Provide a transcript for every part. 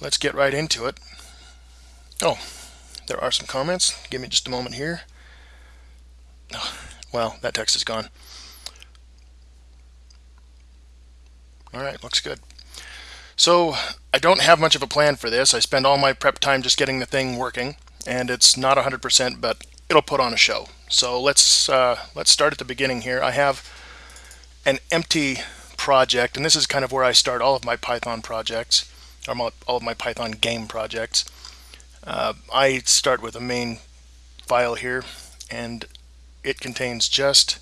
let's get right into it. Oh, there are some comments. Give me just a moment here. Oh, well, that text is gone. All right, looks good. So I don't have much of a plan for this. I spend all my prep time just getting the thing working, and it's not 100%, but it'll put on a show. So let's uh, let's start at the beginning here. I have an empty project, and this is kind of where I start all of my Python projects, or all of my Python game projects. Uh, I start with a main file here, and it contains just,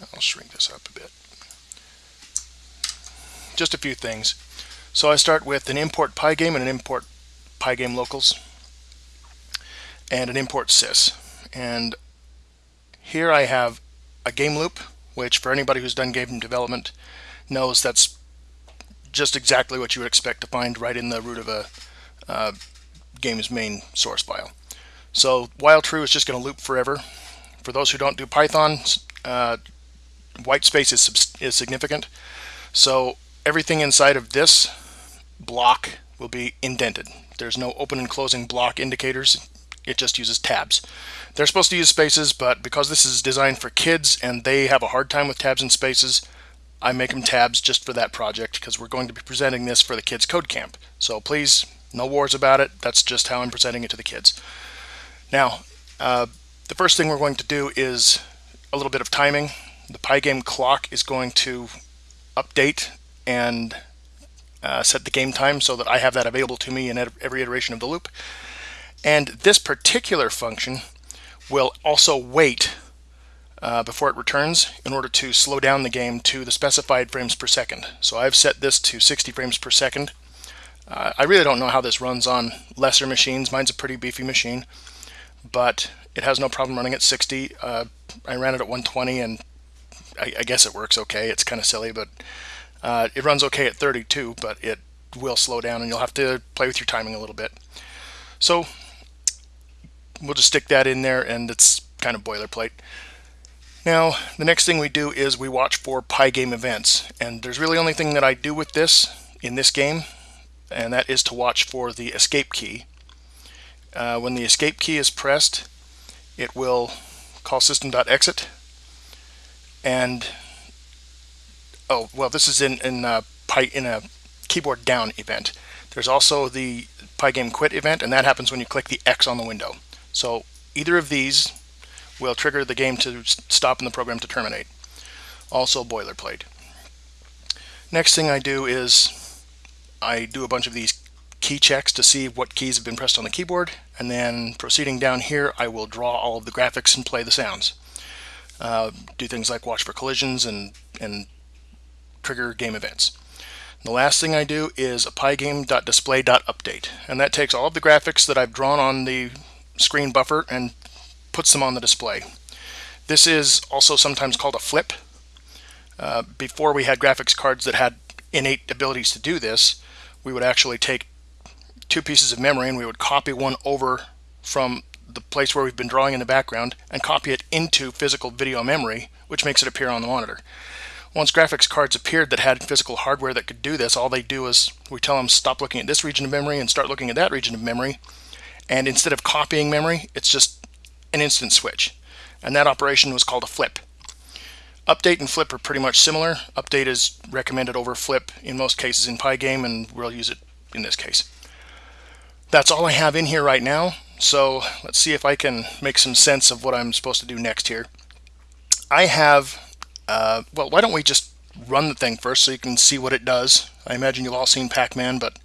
I'll shrink this up a bit, just a few things. So I start with an import pygame and an import pygame locals and an import sys. And here I have a game loop, which for anybody who's done game development knows that's just exactly what you would expect to find right in the root of a uh, game's main source file. So while true is just going to loop forever. For those who don't do Python, uh, white space is, is significant. So everything inside of this block will be indented. There's no open and closing block indicators. It just uses tabs. They're supposed to use spaces, but because this is designed for kids and they have a hard time with tabs and spaces, I make them tabs just for that project because we're going to be presenting this for the kids code camp. So please, no wars about it. That's just how I'm presenting it to the kids. Now, uh, the first thing we're going to do is a little bit of timing. The Pygame clock is going to update and uh, set the game time so that I have that available to me in every iteration of the loop. And this particular function will also wait uh, before it returns in order to slow down the game to the specified frames per second. So I've set this to 60 frames per second. Uh, I really don't know how this runs on lesser machines. Mine's a pretty beefy machine, but it has no problem running at 60. Uh, I ran it at 120 and I, I guess it works okay. It's kind of silly, but uh, it runs okay at 32, but it will slow down and you'll have to play with your timing a little bit. So we'll just stick that in there and it's kind of boilerplate. Now, the next thing we do is we watch for Pygame events. And there's really only thing that I do with this in this game, and that is to watch for the escape key. Uh, when the escape key is pressed, it will call system.exit. And, oh, well, this is in, in, uh, in a keyboard down event. There's also the Pygame quit event, and that happens when you click the X on the window. So either of these will trigger the game to stop and the program to terminate. Also boilerplate. Next thing I do is I do a bunch of these key checks to see what keys have been pressed on the keyboard and then proceeding down here I will draw all of the graphics and play the sounds. Uh, do things like watch for collisions and, and trigger game events. The last thing I do is a pygame.display.update and that takes all of the graphics that I've drawn on the screen buffer and puts them on the display. This is also sometimes called a flip. Uh, before we had graphics cards that had innate abilities to do this, we would actually take two pieces of memory and we would copy one over from the place where we've been drawing in the background and copy it into physical video memory, which makes it appear on the monitor. Once graphics cards appeared that had physical hardware that could do this, all they do is we tell them stop looking at this region of memory and start looking at that region of memory, and instead of copying memory, it's just an instant switch. And that operation was called a flip. Update and flip are pretty much similar. Update is recommended over flip in most cases in Pygame, and we'll use it in this case. That's all I have in here right now, so let's see if I can make some sense of what I'm supposed to do next here. I have, uh, well, why don't we just run the thing first so you can see what it does. I imagine you've all seen Pac-Man, but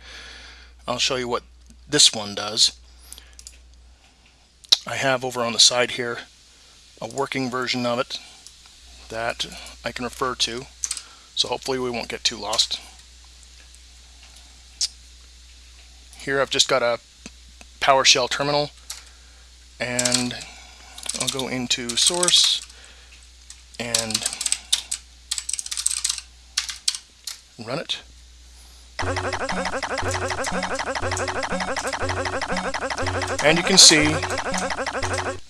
I'll show you what this one does. I have over on the side here a working version of it that I can refer to. So hopefully we won't get too lost. Here I've just got a PowerShell terminal and I'll go into source and run it. And you can see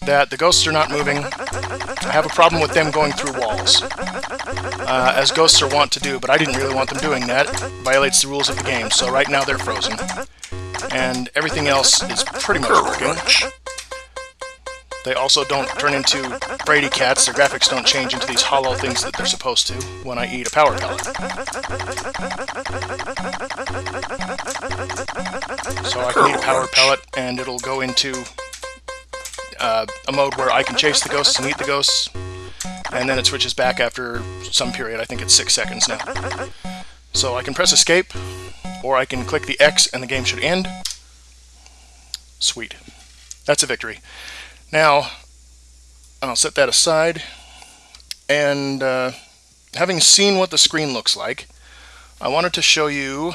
that the ghosts are not moving. I have a problem with them going through walls, uh, as ghosts are wont to do, but I didn't really want them doing that. It violates the rules of the game, so right now they're frozen. And everything else is pretty much working. They also don't turn into Brady cats. Their graphics don't change into these hollow things that they're supposed to when I eat a power pellet. So I can eat a power pellet and it'll go into uh, a mode where I can chase the ghosts and eat the ghosts and then it switches back after some period. I think it's six seconds now. So I can press escape or I can click the X and the game should end. Sweet. That's a victory. Now, I'll set that aside, and uh, having seen what the screen looks like, I wanted to show you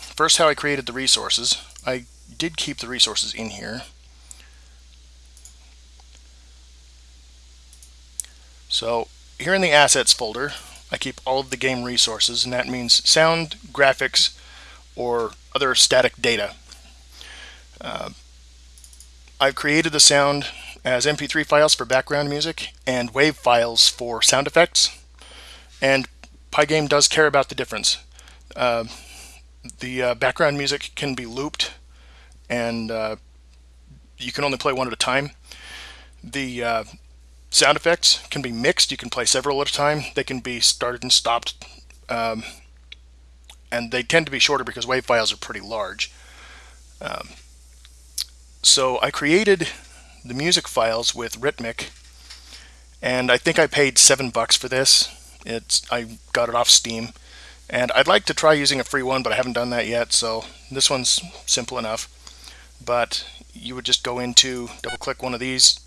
first how I created the resources. I did keep the resources in here. So here in the assets folder, I keep all of the game resources, and that means sound, graphics, or other static data. Uh, I've created the sound as MP3 files for background music and WAV files for sound effects. And Pygame does care about the difference. Uh, the uh, background music can be looped and uh, you can only play one at a time. The uh, sound effects can be mixed. You can play several at a time. They can be started and stopped. Um, and they tend to be shorter because WAV files are pretty large. Um, so I created the music files with Rytmik, and I think I paid seven bucks for this. It's I got it off Steam, and I'd like to try using a free one, but I haven't done that yet. So this one's simple enough. But you would just go into double click one of these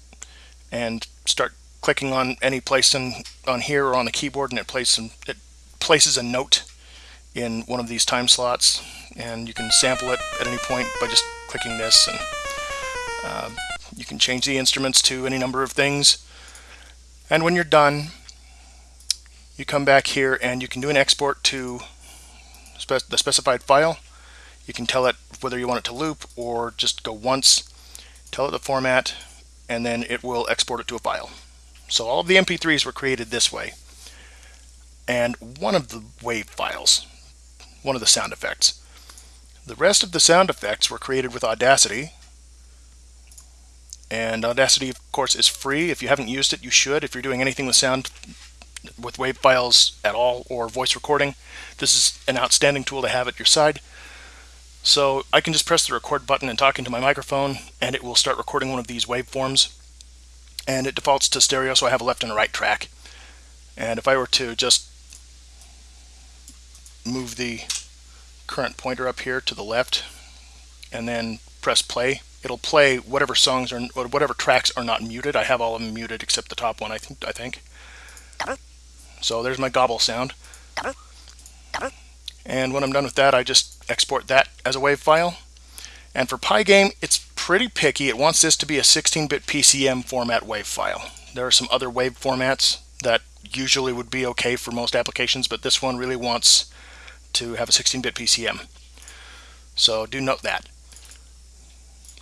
and start clicking on any place in, on here or on the keyboard, and it places it places a note in one of these time slots, and you can sample it at any point by just clicking this and. Uh, you can change the instruments to any number of things. And when you're done, you come back here and you can do an export to spe the specified file. You can tell it whether you want it to loop or just go once, tell it the format, and then it will export it to a file. So all of the MP3s were created this way. And one of the wave files, one of the sound effects. The rest of the sound effects were created with Audacity, and Audacity, of course, is free. If you haven't used it, you should. If you're doing anything with sound, with WAV files at all, or voice recording, this is an outstanding tool to have at your side. So I can just press the record button and talk into my microphone, and it will start recording one of these waveforms. And it defaults to stereo, so I have a left and a right track. And if I were to just move the current pointer up here to the left, and then press play, it'll play whatever songs or whatever tracks are not muted. I have all of them muted except the top one, I think. I think. So there's my gobble sound. And when I'm done with that, I just export that as a WAV file. And for Pygame, it's pretty picky. It wants this to be a 16-bit PCM format WAV file. There are some other WAV formats that usually would be okay for most applications, but this one really wants to have a 16-bit PCM. So do note that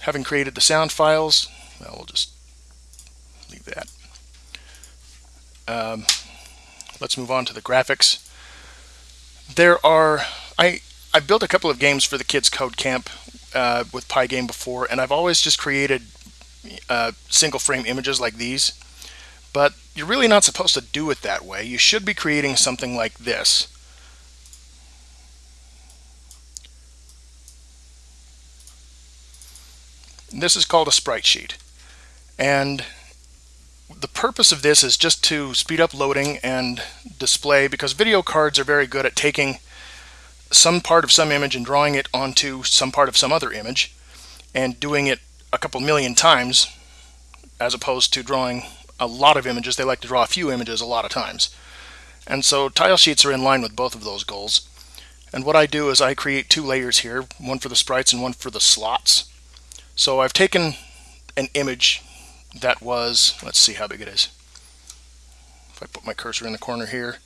having created the sound files, well, we'll just leave that. Um, let's move on to the graphics. There are, I, I built a couple of games for the Kids Code Camp uh, with Pygame before, and I've always just created uh, single frame images like these. But you're really not supposed to do it that way. You should be creating something like this. This is called a sprite sheet. And the purpose of this is just to speed up loading and display because video cards are very good at taking some part of some image and drawing it onto some part of some other image and doing it a couple million times as opposed to drawing a lot of images. They like to draw a few images a lot of times. And so tile sheets are in line with both of those goals. And what I do is I create two layers here, one for the sprites and one for the slots. So I've taken an image that was, let's see how big it is. If I put my cursor in the corner here,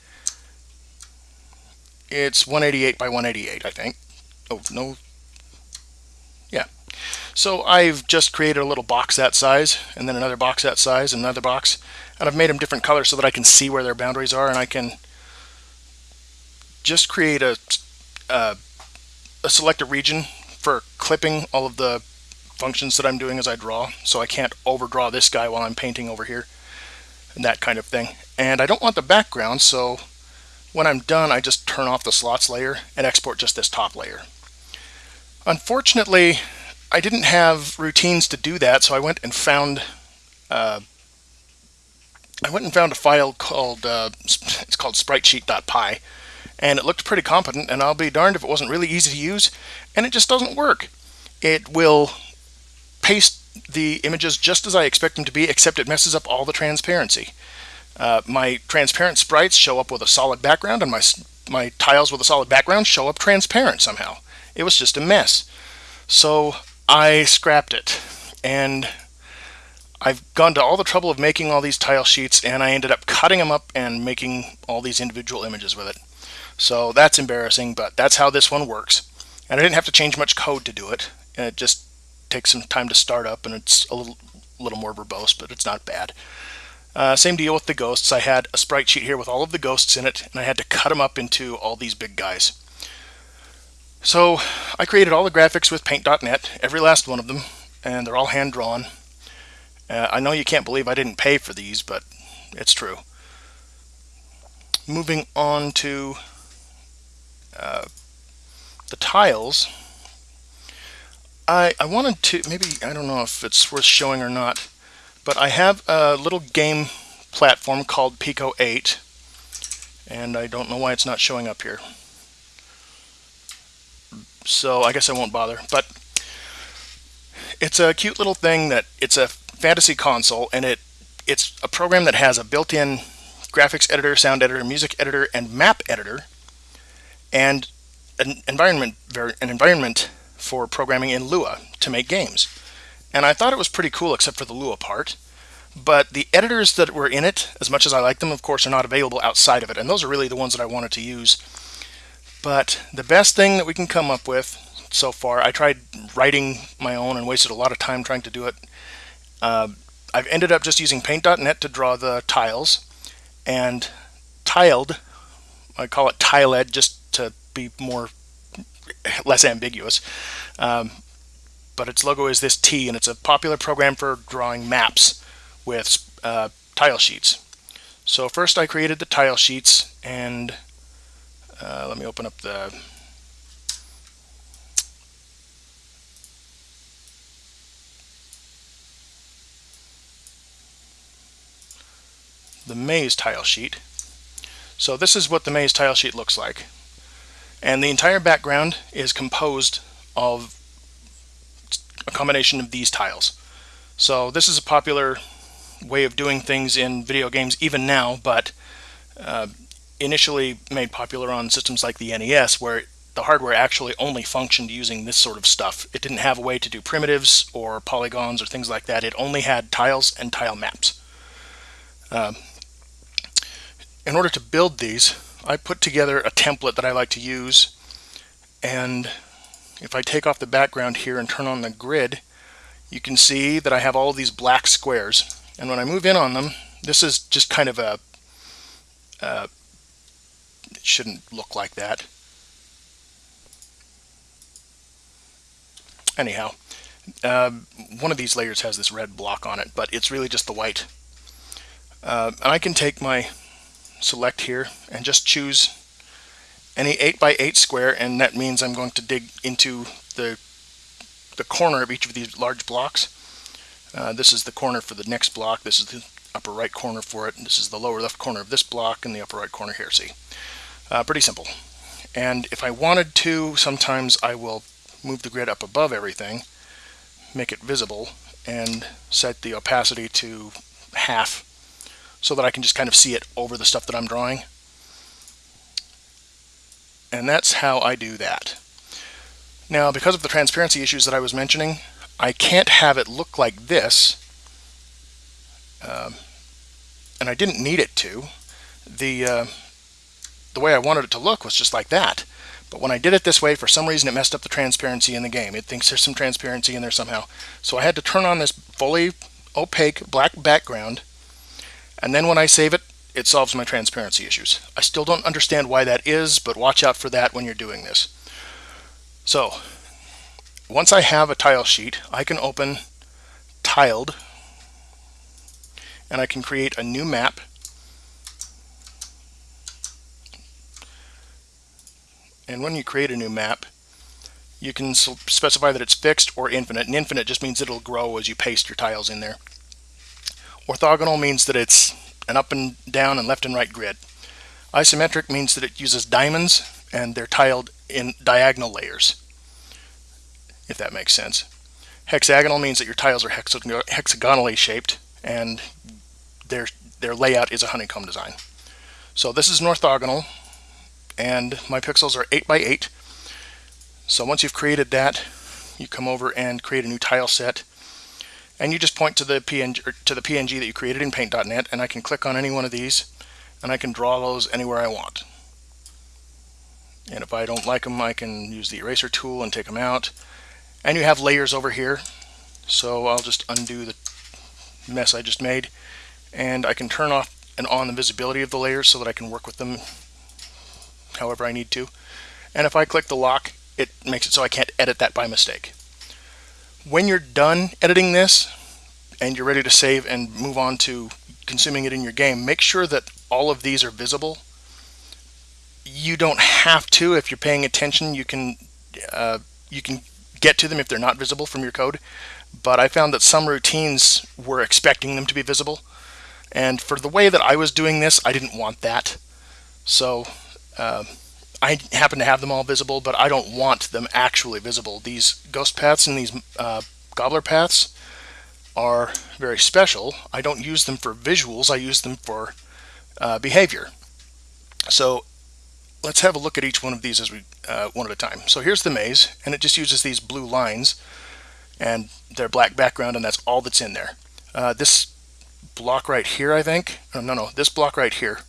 it's 188 by 188, I think. oh, no. Yeah. So I've just created a little box that size, and then another box that size, and another box, and I've made them different colors so that I can see where their boundaries are, and I can just create a, a, a selected region for clipping all of the functions that I'm doing as I draw, so I can't overdraw this guy while I'm painting over here, and that kind of thing. And I don't want the background, so when I'm done, I just turn off the slots layer and export just this top layer. Unfortunately, I didn't have routines to do that, so I went and found uh, I went and found a file called uh, it's called spritesheet.py and it looked pretty competent and I'll be darned if it wasn't really easy to use and it just doesn't work. It will paste the images just as I expect them to be except it messes up all the transparency. Uh, my transparent sprites show up with a solid background and my, my tiles with a solid background show up transparent somehow. It was just a mess. So I scrapped it and I've gone to all the trouble of making all these tile sheets and I ended up cutting them up and making all these individual images with it. So that's embarrassing, but that's how this one works. And I didn't have to change much code to do it. It just takes some time to start up and it's a little, little more verbose, but it's not bad. Uh, same deal with the ghosts. I had a sprite sheet here with all of the ghosts in it, and I had to cut them up into all these big guys. So I created all the graphics with Paint.net, every last one of them, and they're all hand-drawn. Uh, I know you can't believe I didn't pay for these, but it's true. Moving on to uh, the tiles, I, I wanted to, maybe, I don't know if it's worth showing or not, but I have a little game platform called Pico 8, and I don't know why it's not showing up here. So I guess I won't bother, but it's a cute little thing that it's a fantasy console, and it it's a program that has a built-in graphics editor, sound editor, music editor, and map editor, and an environment an environment for programming in Lua to make games. And I thought it was pretty cool except for the Lua part. But the editors that were in it, as much as I like them, of course, are not available outside of it. And those are really the ones that I wanted to use. But the best thing that we can come up with so far, I tried writing my own and wasted a lot of time trying to do it. Uh, I've ended up just using paint.net to draw the tiles and tiled, I call it tiled just to be more less ambiguous. Um, but its logo is this T, and it's a popular program for drawing maps with uh, tile sheets. So first I created the tile sheets, and uh, let me open up the the maze tile sheet. So this is what the maze tile sheet looks like. And the entire background is composed of a combination of these tiles. So this is a popular way of doing things in video games even now, but uh, initially made popular on systems like the NES where the hardware actually only functioned using this sort of stuff. It didn't have a way to do primitives or polygons or things like that. It only had tiles and tile maps. Uh, in order to build these, I put together a template that I like to use and if I take off the background here and turn on the grid you can see that I have all these black squares. And when I move in on them this is just kind of a uh, it shouldn't look like that. Anyhow uh, one of these layers has this red block on it but it's really just the white. Uh, and I can take my select here and just choose any 8 by 8 square and that means I'm going to dig into the the corner of each of these large blocks. Uh, this is the corner for the next block. This is the upper right corner for it. This is the lower left corner of this block and the upper right corner here. See, uh, pretty simple. And if I wanted to, sometimes I will move the grid up above everything, make it visible, and set the opacity to half so that I can just kind of see it over the stuff that I'm drawing. And that's how I do that. Now, because of the transparency issues that I was mentioning, I can't have it look like this. Um, and I didn't need it to. The, uh, the way I wanted it to look was just like that. But when I did it this way, for some reason it messed up the transparency in the game. It thinks there's some transparency in there somehow. So I had to turn on this fully opaque black background. And then when I save it, it solves my transparency issues. I still don't understand why that is, but watch out for that when you're doing this. So once I have a tile sheet, I can open tiled and I can create a new map and when you create a new map you can specify that it's fixed or infinite and infinite just means it'll grow as you paste your tiles in there orthogonal means that it's an up and down and left and right grid. Isometric means that it uses diamonds and they're tiled in diagonal layers if that makes sense. Hexagonal means that your tiles are hexagonally shaped and their their layout is a honeycomb design. So this is an orthogonal and my pixels are 8 by 8 so once you've created that you come over and create a new tile set and you just point to the PNG to the PNG that you created in paint.net and I can click on any one of these and I can draw those anywhere I want and if I don't like them I can use the eraser tool and take them out and you have layers over here so I'll just undo the mess I just made and I can turn off and on the visibility of the layers so that I can work with them however I need to. And if I click the lock, it makes it so I can't edit that by mistake. When you're done editing this and you're ready to save and move on to consuming it in your game, make sure that all of these are visible. You don't have to if you're paying attention. You can uh, you can get to them if they're not visible from your code. But I found that some routines were expecting them to be visible. And for the way that I was doing this, I didn't want that. So uh, I happen to have them all visible, but I don't want them actually visible. These ghost paths and these uh, gobbler paths are very special. I don't use them for visuals, I use them for uh, behavior. So let's have a look at each one of these as we uh, one at a time. So here's the maze, and it just uses these blue lines and their black background, and that's all that's in there. Uh, this block right here, I think, no, no, no, this block right here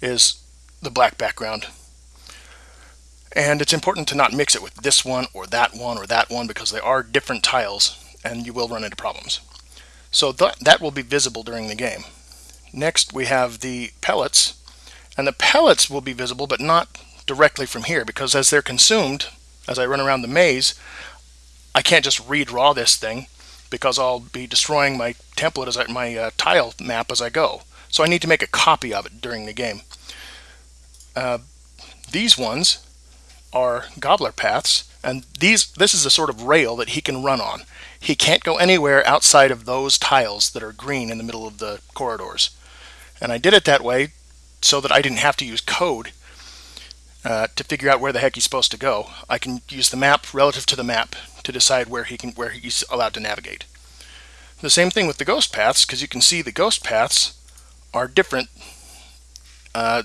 is the black background. And it's important to not mix it with this one or that one or that one because they are different tiles and you will run into problems. So th that will be visible during the game. Next we have the pellets and the pellets will be visible but not directly from here because as they're consumed as I run around the maze I can't just redraw this thing because I'll be destroying my template as I, my uh, tile map as I go. So I need to make a copy of it during the game. Uh, these ones are gobbler paths, and these this is a sort of rail that he can run on. He can't go anywhere outside of those tiles that are green in the middle of the corridors. And I did it that way so that I didn't have to use code uh, to figure out where the heck he's supposed to go. I can use the map relative to the map to decide where he can where he's allowed to navigate. The same thing with the ghost paths, because you can see the ghost paths are different uh,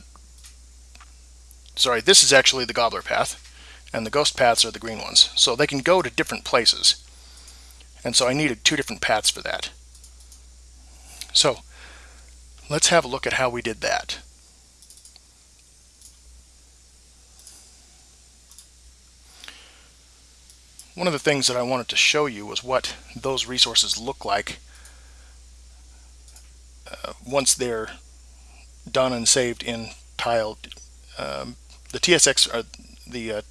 sorry, this is actually the gobbler path, and the ghost paths are the green ones. So they can go to different places. And so I needed two different paths for that. So let's have a look at how we did that. One of the things that I wanted to show you was what those resources look like uh, once they're done and saved in tile um, the TSX are the uh,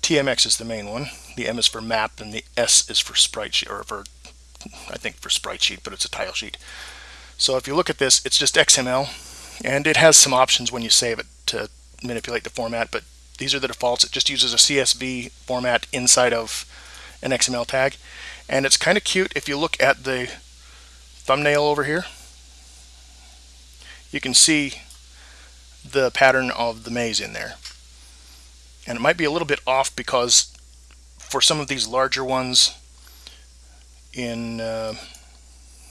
TMX is the main one. The M is for map and the S is for sprite sheet or for I think for sprite sheet, but it's a tile sheet. So if you look at this, it's just XML and it has some options when you save it to manipulate the format, but these are the defaults. It just uses a CSV format inside of an XML tag. And it's kind of cute if you look at the thumbnail over here. You can see the pattern of the maze in there. And it might be a little bit off because for some of these larger ones in uh,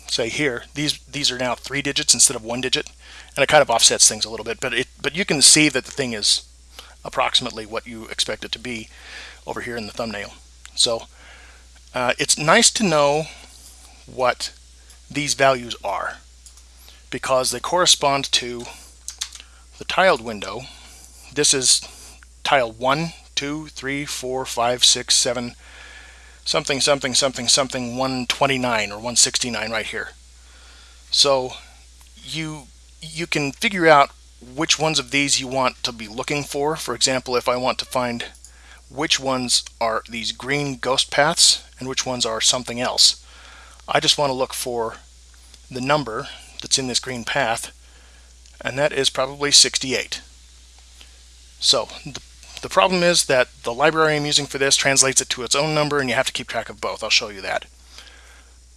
say here these these are now three digits instead of one digit and it kind of offsets things a little bit but it but you can see that the thing is approximately what you expect it to be over here in the thumbnail so uh, it's nice to know what these values are because they correspond to the tiled window, this is tile 1, 2, 3, 4, 5, 6, 7, something, something, something, something 129 or 169 right here. So you you can figure out which ones of these you want to be looking for. For example, if I want to find which ones are these green ghost paths and which ones are something else. I just want to look for the number that's in this green path and that is probably 68. So the, the problem is that the library I'm using for this translates it to its own number and you have to keep track of both. I'll show you that.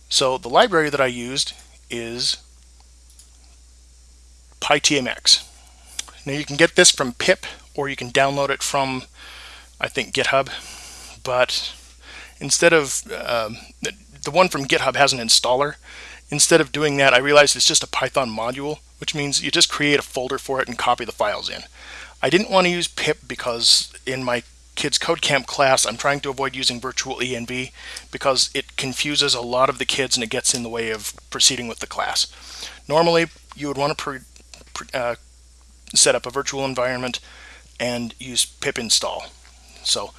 So the library that I used is PyTMX. Now you can get this from pip or you can download it from I think GitHub but instead of um, the one from GitHub has an installer instead of doing that I realized it's just a Python module which means you just create a folder for it and copy the files in. I didn't want to use pip because in my kids code camp class I'm trying to avoid using virtual env because it confuses a lot of the kids and it gets in the way of proceeding with the class. Normally you would want to uh, set up a virtual environment and use pip install. So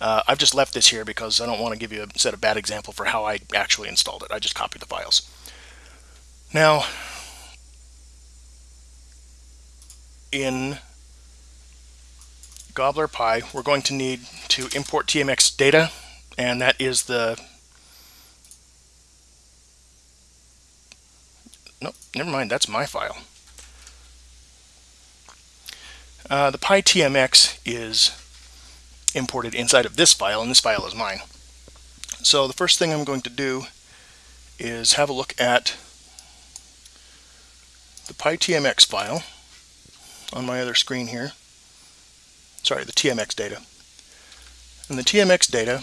uh, I've just left this here because I don't want to give you a set a bad example for how I actually installed it. I just copied the files. Now, in Gobbler Py, we're going to need to import TMX data, and that is the Nope, never mind, that's my file. Uh, the PyTMX is imported inside of this file, and this file is mine. So the first thing I'm going to do is have a look at the PyTMX file on my other screen here. Sorry, the TMX data. And the TMX data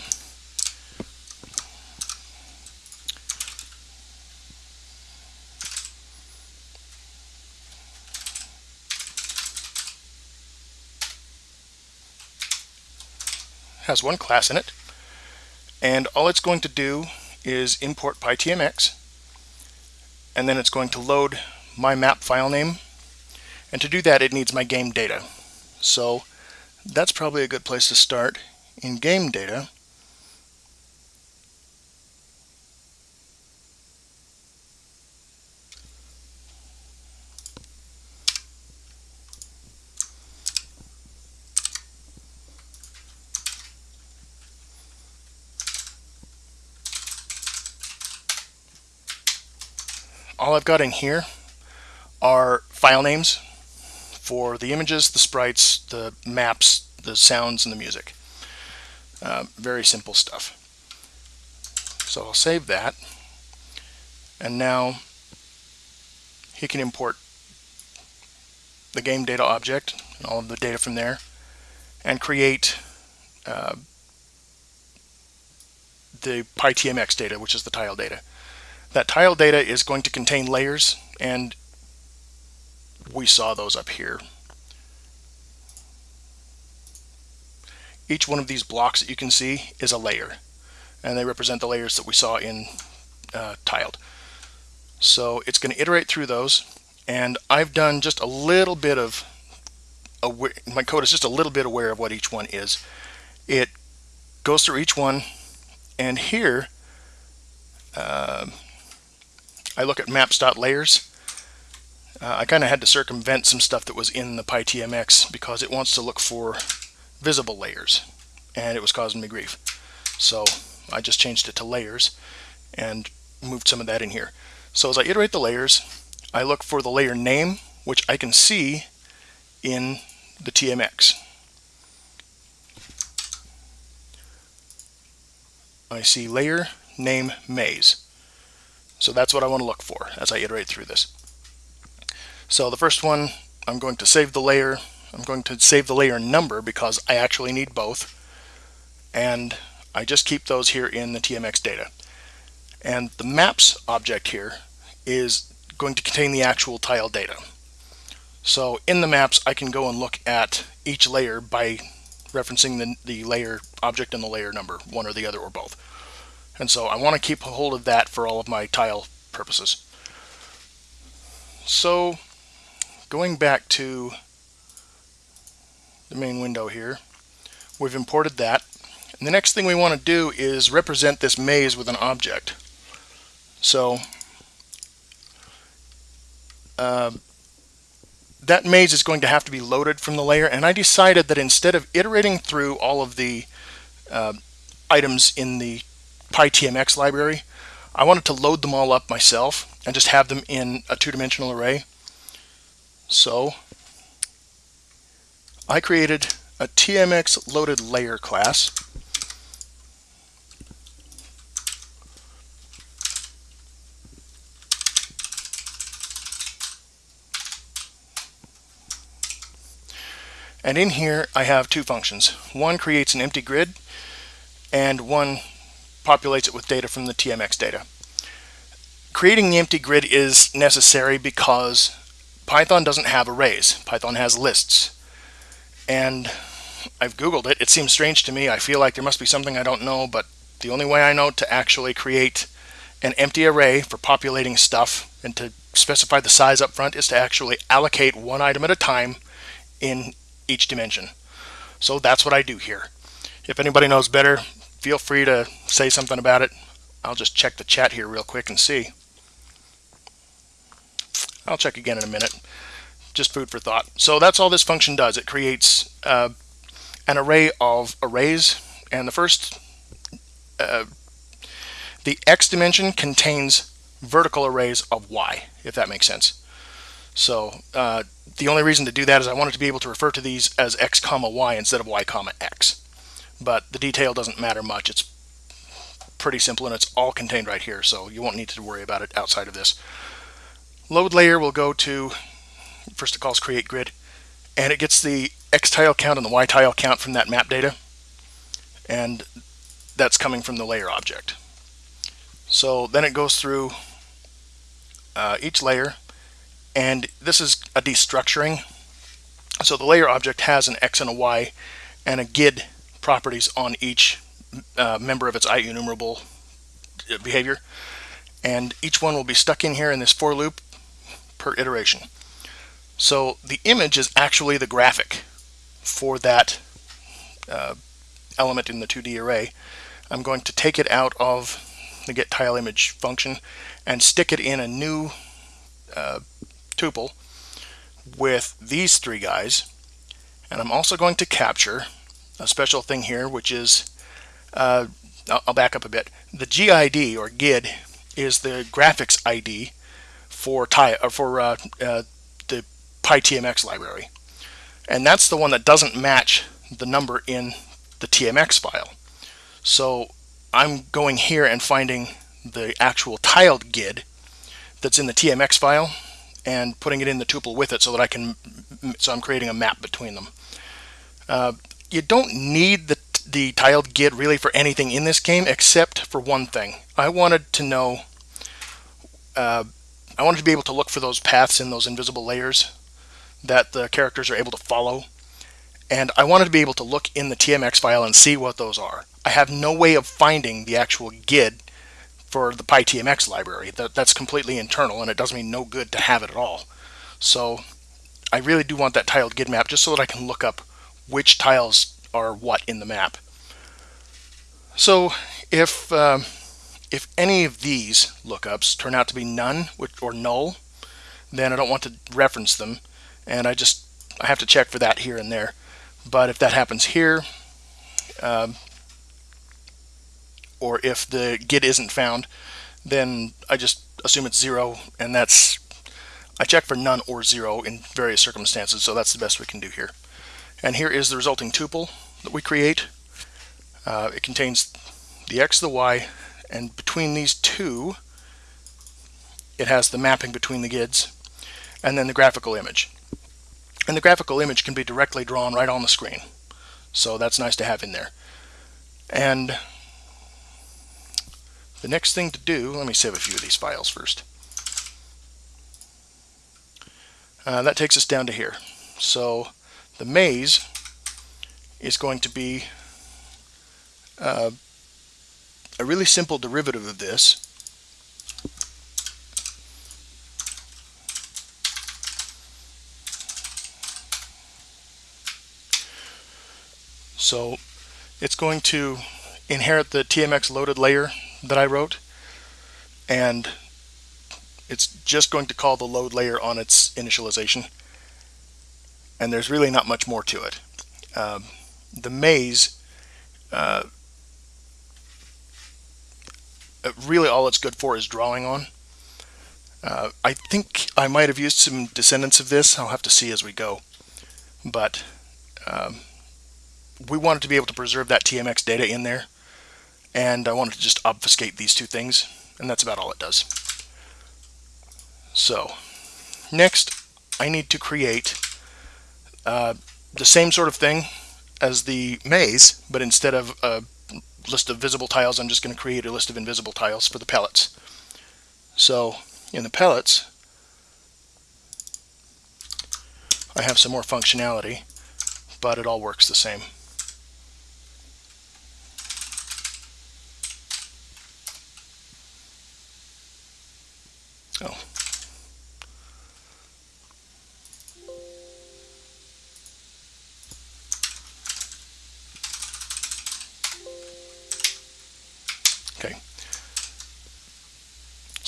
has one class in it and all it's going to do is import pytmx and then it's going to load my map file name. And to do that it needs my game data. So that's probably a good place to start in game data. All I've got in here are file names for the images, the sprites, the maps, the sounds, and the music. Uh, very simple stuff. So I'll save that. And now he can import the game data object and all of the data from there and create uh, the PyTMX data, which is the tile data. That tile data is going to contain layers and we saw those up here. Each one of these blocks that you can see is a layer and they represent the layers that we saw in uh, tiled. So it's going to iterate through those and I've done just a little bit of aware, my code is just a little bit aware of what each one is. It goes through each one and here uh, I look at maps.layers. Uh, I kind of had to circumvent some stuff that was in the PyTMX because it wants to look for visible layers and it was causing me grief. So I just changed it to layers and moved some of that in here. So as I iterate the layers, I look for the layer name, which I can see in the TMX. I see layer name maze. So that's what I want to look for as I iterate through this. So the first one, I'm going to save the layer. I'm going to save the layer number because I actually need both. And I just keep those here in the TMX data. And the maps object here is going to contain the actual tile data. So in the maps, I can go and look at each layer by referencing the, the layer object and the layer number, one or the other or both. And so I want to keep hold of that for all of my tile purposes. So going back to the main window here. We've imported that. And the next thing we want to do is represent this maze with an object. So uh, that maze is going to have to be loaded from the layer and I decided that instead of iterating through all of the uh, items in the PyTMX library I wanted to load them all up myself and just have them in a two-dimensional array so I created a TMX loaded layer class And in here, I have two functions. One creates an empty grid, and one populates it with data from the TMX data. Creating the empty grid is necessary because Python doesn't have arrays. Python has lists. And I've Googled it. It seems strange to me. I feel like there must be something I don't know, but the only way I know to actually create an empty array for populating stuff and to specify the size up front is to actually allocate one item at a time in each dimension. So that's what I do here. If anybody knows better, feel free to say something about it. I'll just check the chat here real quick and see. I'll check again in a minute. Just food for thought. So that's all this function does. It creates uh, an array of arrays, and the first, uh, the x dimension contains vertical arrays of y, if that makes sense. So uh, the only reason to do that is I wanted to be able to refer to these as x comma y instead of y comma x. But the detail doesn't matter much. It's pretty simple and it's all contained right here, so you won't need to worry about it outside of this. Load layer will go to, first it calls create grid, and it gets the x tile count and the y tile count from that map data, and that's coming from the layer object. So then it goes through uh, each layer and this is a destructuring. So the layer object has an X and a Y and a GID properties on each uh, member of its IEnumerable uh, behavior. And each one will be stuck in here in this for loop per iteration. So the image is actually the graphic for that uh, element in the 2D array. I'm going to take it out of the get tile image function and stick it in a new uh, tuple with these three guys. And I'm also going to capture a special thing here, which is, uh, I'll back up a bit. The GID or GID is the graphics ID for, ty or for uh, uh, the PyTMX library. And that's the one that doesn't match the number in the TMX file. So I'm going here and finding the actual tiled GID that's in the TMX file and putting it in the tuple with it so that I can, so I'm creating a map between them. Uh, you don't need the, the tiled GID really for anything in this game except for one thing. I wanted to know, uh, I wanted to be able to look for those paths in those invisible layers that the characters are able to follow. And I wanted to be able to look in the TMX file and see what those are. I have no way of finding the actual GID for the PyTMX library. That, that's completely internal and it does me no good to have it at all. So I really do want that tiled GID map just so that I can look up which tiles are what in the map. So if um, if any of these lookups turn out to be none or null, then I don't want to reference them, and I just I have to check for that here and there. But if that happens here, um, or if the GID isn't found, then I just assume it's zero, and that's, I check for none or zero in various circumstances, so that's the best we can do here. And here is the resulting tuple that we create. Uh, it contains the x, the y, and between these two, it has the mapping between the GIDs, and then the graphical image. And the graphical image can be directly drawn right on the screen. So that's nice to have in there. And the next thing to do, let me save a few of these files first. Uh, that takes us down to here. So the maze is going to be uh, a really simple derivative of this. So it's going to inherit the TMX loaded layer that I wrote and it's just going to call the load layer on its initialization and there's really not much more to it. Um, the maze uh, really all it's good for is drawing on. Uh, I think I might have used some descendants of this. I'll have to see as we go. But um, we wanted to be able to preserve that TMX data in there. And I wanted to just obfuscate these two things. And that's about all it does. So next I need to create uh, the same sort of thing as the maze, but instead of a list of visible tiles, I'm just going to create a list of invisible tiles for the pellets. So in the pellets, I have some more functionality, but it all works the same. Oh.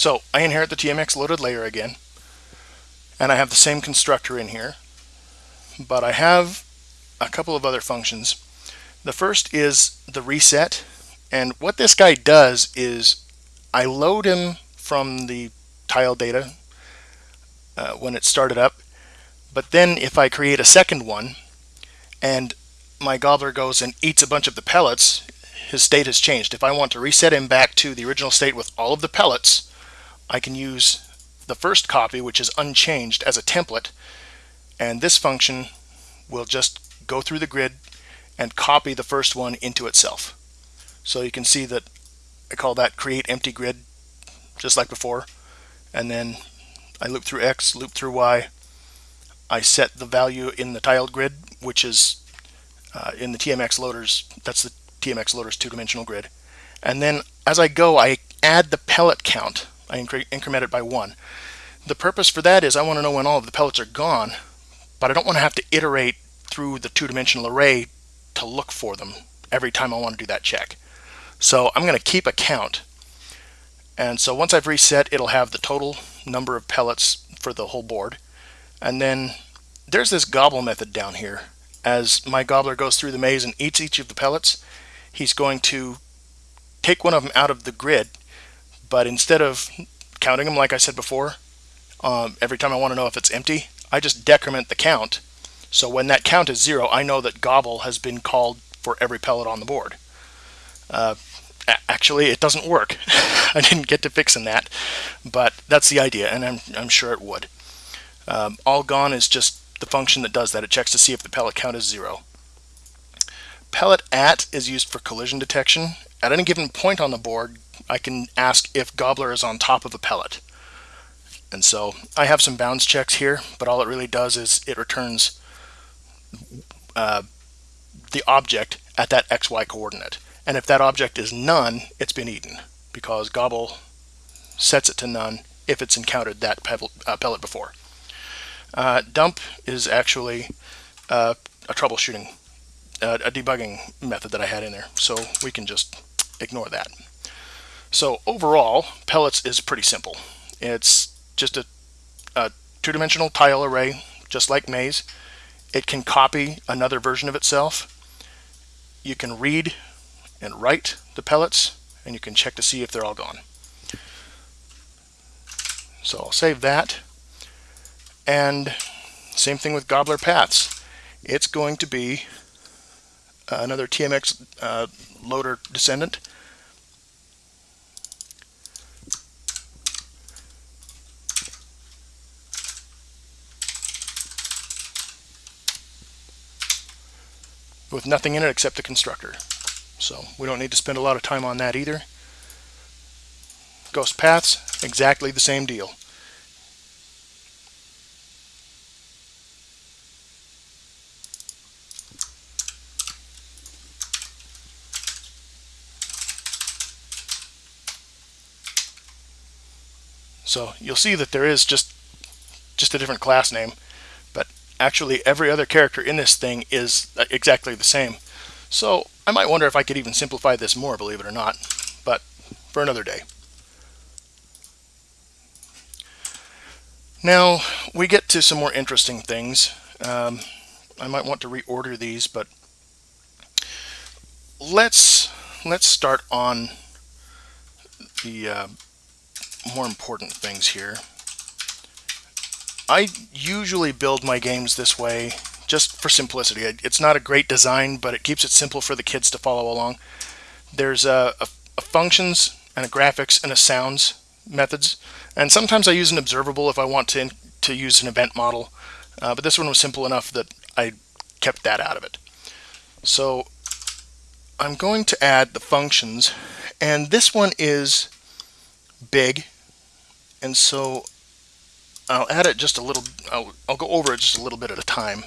So I inherit the TMX loaded layer again, and I have the same constructor in here, but I have a couple of other functions. The first is the reset, and what this guy does is I load him from the tile data uh, when it started up, but then if I create a second one and my gobbler goes and eats a bunch of the pellets, his state has changed. If I want to reset him back to the original state with all of the pellets, I can use the first copy, which is unchanged, as a template, and this function will just go through the grid and copy the first one into itself. So you can see that I call that create empty grid, just like before, and then I loop through X, loop through Y. I set the value in the tiled grid, which is uh, in the TMX loaders, that's the TMX loaders two-dimensional grid. And then as I go, I add the pellet count I increment it by one. The purpose for that is I want to know when all of the pellets are gone, but I don't want to have to iterate through the two-dimensional array to look for them every time I want to do that check. So I'm going to keep a count. And so once I've reset, it'll have the total number of pellets for the whole board. And then there's this gobble method down here. As my gobbler goes through the maze and eats each of the pellets, he's going to take one of them out of the grid but instead of counting them like I said before, um, every time I want to know if it's empty, I just decrement the count. So when that count is zero, I know that gobble has been called for every pellet on the board. Uh, actually, it doesn't work. I didn't get to fixing that, but that's the idea, and I'm, I'm sure it would. Um, all gone is just the function that does that. It checks to see if the pellet count is zero. Pellet at is used for collision detection. At any given point on the board, I can ask if Gobbler is on top of a pellet. And so I have some bounds checks here, but all it really does is it returns uh, the object at that XY coordinate. And if that object is none, it's been eaten because Gobble sets it to none if it's encountered that uh, pellet before. Uh, dump is actually uh, a troubleshooting, uh, a debugging method that I had in there. So we can just ignore that. So overall, pellets is pretty simple. It's just a, a two-dimensional tile array, just like Maze. It can copy another version of itself. You can read and write the pellets, and you can check to see if they're all gone. So I'll save that. And same thing with Gobbler Paths. It's going to be another TMX uh, loader descendant. With nothing in it except the constructor. So we don't need to spend a lot of time on that either. Ghost paths, exactly the same deal. So you'll see that there is just just a different class name actually every other character in this thing is exactly the same. So I might wonder if I could even simplify this more, believe it or not, but for another day. Now we get to some more interesting things. Um, I might want to reorder these, but let's let's start on the uh, more important things here. I usually build my games this way just for simplicity. It's not a great design, but it keeps it simple for the kids to follow along. There's a, a, a functions and a graphics and a sounds methods, and sometimes I use an observable if I want to to use an event model. Uh, but this one was simple enough that I kept that out of it. So I'm going to add the functions, and this one is big, and so I'll add it just a little, I'll, I'll go over it just a little bit at a time.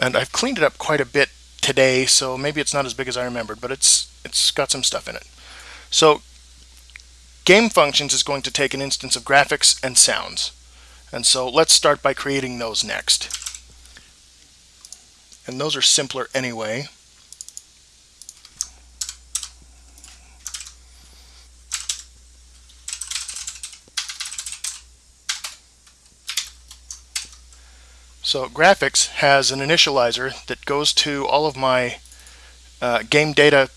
And I've cleaned it up quite a bit today, so maybe it's not as big as I remembered, but it's it's got some stuff in it. So game functions is going to take an instance of graphics and sounds. And so let's start by creating those next. And those are simpler anyway. So graphics has an initializer that goes to all of my uh, game data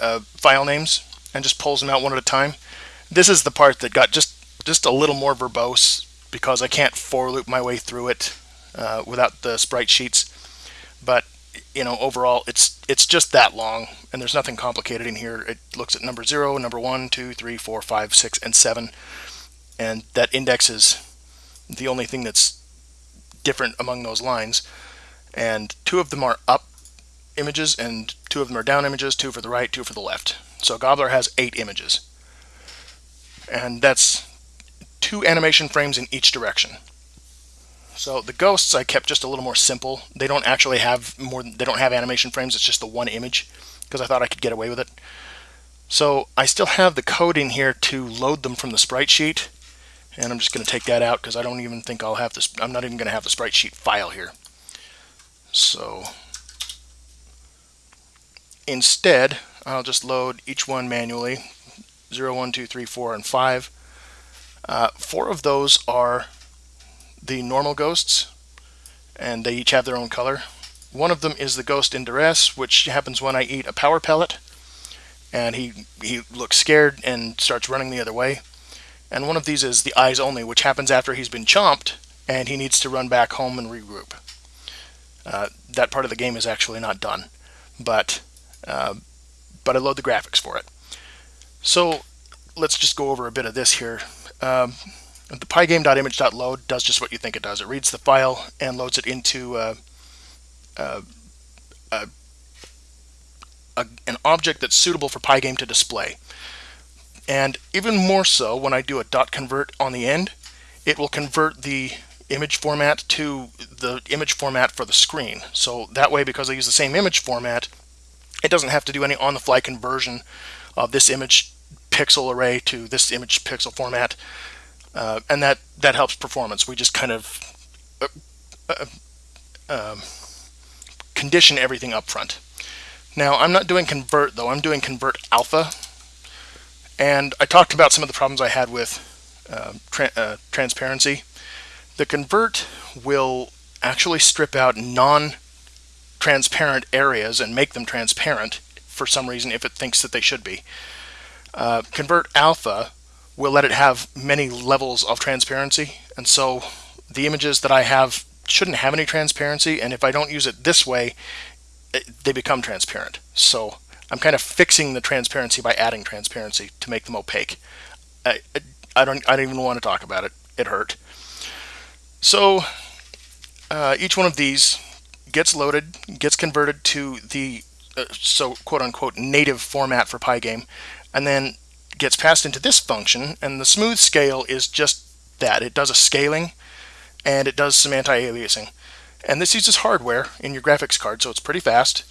uh, file names and just pulls them out one at a time. This is the part that got just just a little more verbose because I can't for loop my way through it uh, without the sprite sheets. But you know, overall, it's it's just that long, and there's nothing complicated in here. It looks at number zero, number one, two, three, four, five, six, and seven, and that index is the only thing that's different among those lines. And two of them are up images and two of them are down images, two for the right, two for the left. So Gobbler has eight images. And that's two animation frames in each direction. So the ghosts I kept just a little more simple. They don't actually have more they don't have animation frames, it's just the one image because I thought I could get away with it. So I still have the code in here to load them from the sprite sheet and I'm just going to take that out because I don't even think I'll have this. I'm not even going to have the sprite sheet file here. So instead, I'll just load each one manually 0, 1, 2, 3, 4, and 5. Uh, four of those are the normal ghosts, and they each have their own color. One of them is the ghost in duress, which happens when I eat a power pellet, and he, he looks scared and starts running the other way. And one of these is the eyes only, which happens after he's been chomped and he needs to run back home and regroup. Uh, that part of the game is actually not done, but uh, but I load the graphics for it. So let's just go over a bit of this here. Um, the pygame.image.load does just what you think it does. It reads the file and loads it into uh, uh, uh, an object that's suitable for Pygame to display. And even more so, when I do a dot convert on the end, it will convert the image format to the image format for the screen. So that way, because I use the same image format, it doesn't have to do any on-the-fly conversion of this image pixel array to this image pixel format. Uh, and that, that helps performance. We just kind of uh, uh, um, condition everything up front. Now, I'm not doing convert, though. I'm doing convert alpha, and I talked about some of the problems I had with uh, tra uh, transparency. The convert will actually strip out non-transparent areas and make them transparent for some reason if it thinks that they should be. Uh, convert alpha will let it have many levels of transparency and so the images that I have shouldn't have any transparency and if I don't use it this way it, they become transparent. So I'm kind of fixing the transparency by adding transparency to make them opaque. I, I don't I don't even want to talk about it. It hurt. So uh, each one of these gets loaded, gets converted to the uh, so quote unquote native format for Pygame, and then gets passed into this function. And the smooth scale is just that. It does a scaling, and it does some anti-aliasing. And this uses hardware in your graphics card, so it's pretty fast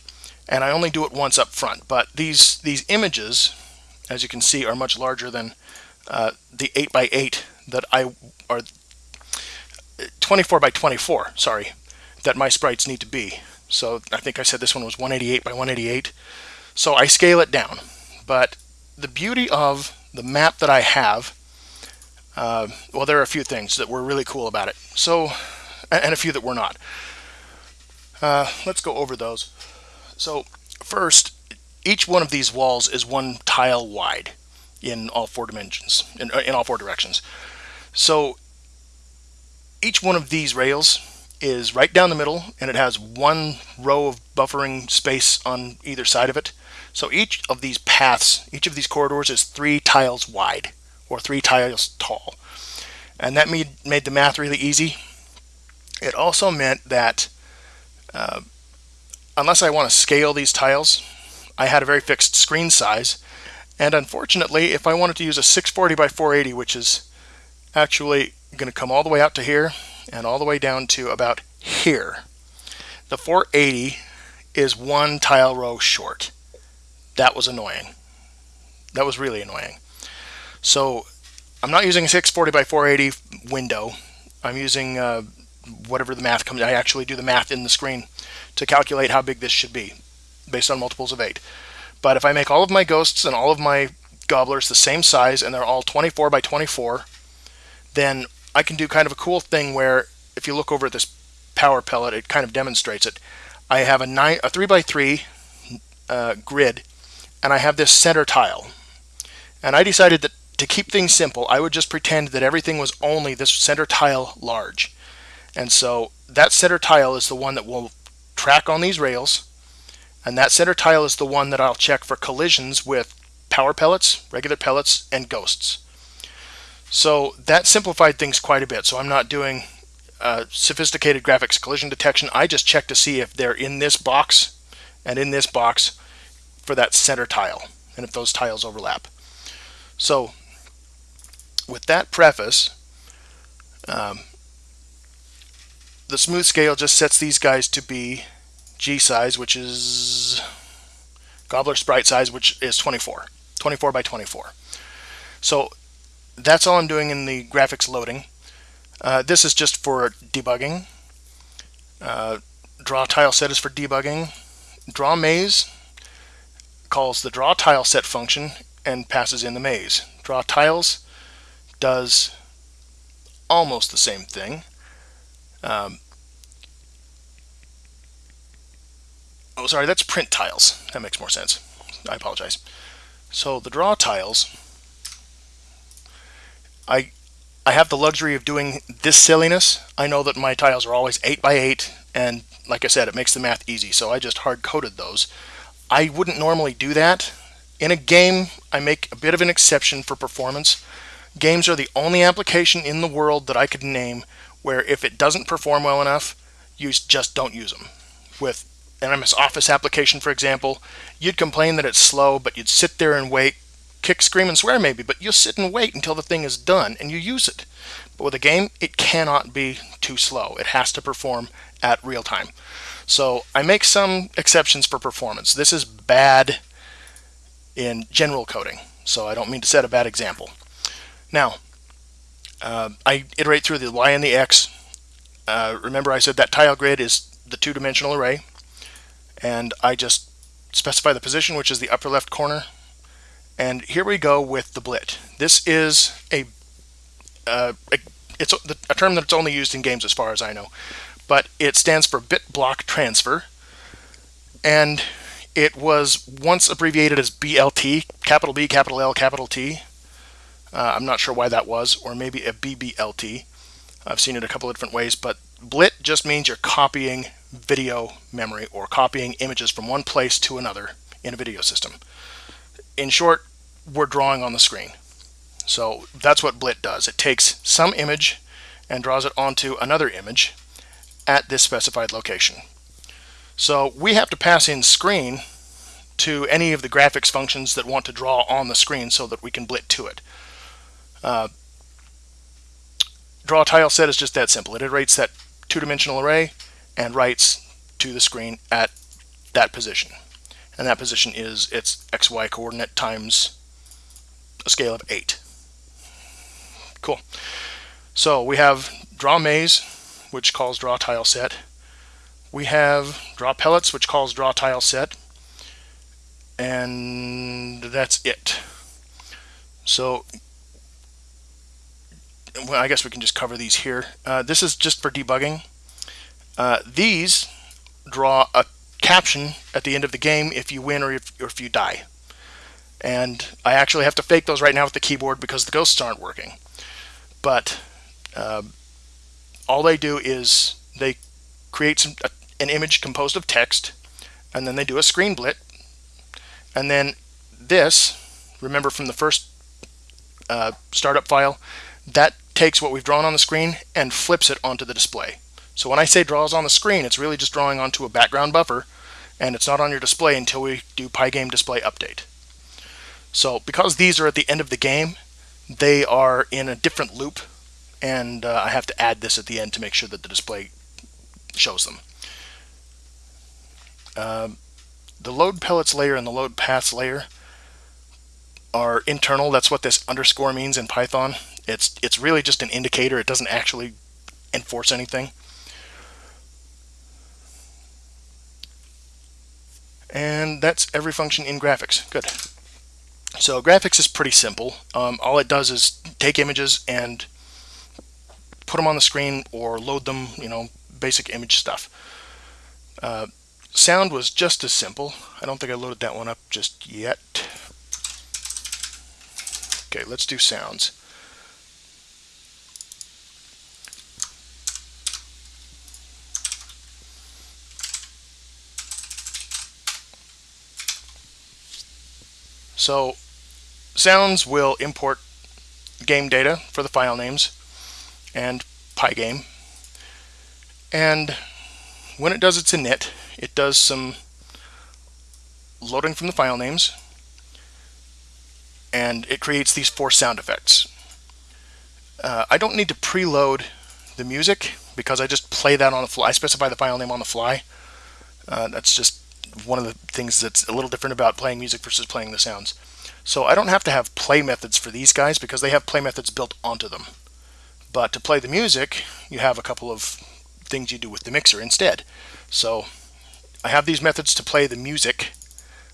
and I only do it once up front. But these these images as you can see, are much larger than uh, the 8 by 8 that I are 24 by 24, sorry, that my sprites need to be. So I think I said this one was 188 by 188. So I scale it down. But the beauty of the map that I have, uh, well, there are a few things that were really cool about it. So, and a few that were not. Uh, let's go over those. So first, each one of these walls is one tile wide in all four dimensions, in, in all four directions. So each one of these rails is right down the middle and it has one row of buffering space on either side of it. So each of these paths, each of these corridors is three tiles wide or three tiles tall. And that made, made the math really easy. It also meant that uh, unless I want to scale these tiles, I had a very fixed screen size. And unfortunately, if I wanted to use a 640 by 480, which is actually going to come all the way out to here and all the way down to about here. The 480 is one tile row short. That was annoying. That was really annoying. So I'm not using a 640 by 480 window. I'm using uh, whatever the math comes. I actually do the math in the screen to calculate how big this should be based on multiples of 8. But if I make all of my ghosts and all of my gobblers the same size and they're all 24 by 24, then I can do kind of a cool thing where if you look over at this power pellet, it kind of demonstrates it. I have a, nine, a 3 by 3 uh, grid and I have this center tile. And I decided that to keep things simple, I would just pretend that everything was only this center tile large. And so that center tile is the one that will track on these rails. And that center tile is the one that I'll check for collisions with power pellets, regular pellets, and ghosts. So that simplified things quite a bit. So I'm not doing uh, sophisticated graphics collision detection. I just check to see if they're in this box and in this box for that center tile and if those tiles overlap. So with that preface, um, the smooth scale just sets these guys to be G size, which is Gobbler sprite size, which is 24, 24 by 24. So that's all I'm doing in the graphics loading. Uh, this is just for debugging. Uh, draw tile set is for debugging. Draw maze calls the draw tile set function and passes in the maze. Draw tiles does almost the same thing. Um, oh, sorry, that's print tiles. That makes more sense. I apologize. So the draw tiles I I have the luxury of doing this silliness. I know that my tiles are always 8 by 8 and like I said it makes the math easy so I just hard coded those. I wouldn't normally do that. In a game I make a bit of an exception for performance. Games are the only application in the world that I could name where if it doesn't perform well enough you just don't use them. With an MS Office application for example, you'd complain that it's slow but you'd sit there and wait kick, scream, and swear maybe, but you'll sit and wait until the thing is done and you use it. But with a game, it cannot be too slow. It has to perform at real time. So I make some exceptions for performance. This is bad in general coding, so I don't mean to set a bad example. Now, uh, I iterate through the Y and the X. Uh, remember I said that tile grid is the two-dimensional array, and I just specify the position, which is the upper left corner, and here we go with the blit. This is a, uh, a it's a, a term that's only used in games as far as I know, but it stands for bit block transfer, and it was once abbreviated as BLT, capital B, capital L, capital T. Uh, I'm not sure why that was, or maybe a BBLT. I've seen it a couple of different ways, but blit just means you're copying video memory or copying images from one place to another in a video system in short, we're drawing on the screen. So that's what Blit does. It takes some image and draws it onto another image at this specified location. So we have to pass in screen to any of the graphics functions that want to draw on the screen so that we can blit to it. Uh, draw tile set is just that simple. It iterates that two-dimensional array and writes to the screen at that position and that position is its xy coordinate times a scale of 8. Cool. So we have draw maze, which calls draw tile set. We have draw pellets, which calls draw tile set. And that's it. So well, I guess we can just cover these here. Uh, this is just for debugging. Uh, these draw a caption at the end of the game if you win or if, or if you die. And I actually have to fake those right now with the keyboard because the ghosts aren't working but uh, all they do is they create some, an image composed of text and then they do a screen blit. And then this remember from the first uh, startup file that takes what we've drawn on the screen and flips it onto the display. So when I say draws on the screen it's really just drawing onto a background buffer and it's not on your display until we do Pygame display update. So because these are at the end of the game they are in a different loop and uh, I have to add this at the end to make sure that the display shows them. Um, the load pellets layer and the load paths layer are internal. That's what this underscore means in Python. It's, it's really just an indicator. It doesn't actually enforce anything. And that's every function in graphics. Good. So graphics is pretty simple. Um, all it does is take images and put them on the screen or load them, you know, basic image stuff. Uh, sound was just as simple. I don't think I loaded that one up just yet. Okay, let's do sounds. So Sounds will import game data for the file names and Pygame. And when it does its init, it does some loading from the file names and it creates these four sound effects. Uh, I don't need to preload the music because I just play that on the fly. I specify the file name on the fly. Uh, that's just one of the things that's a little different about playing music versus playing the sounds. So I don't have to have play methods for these guys because they have play methods built onto them. But to play the music, you have a couple of things you do with the mixer instead. So I have these methods to play the music.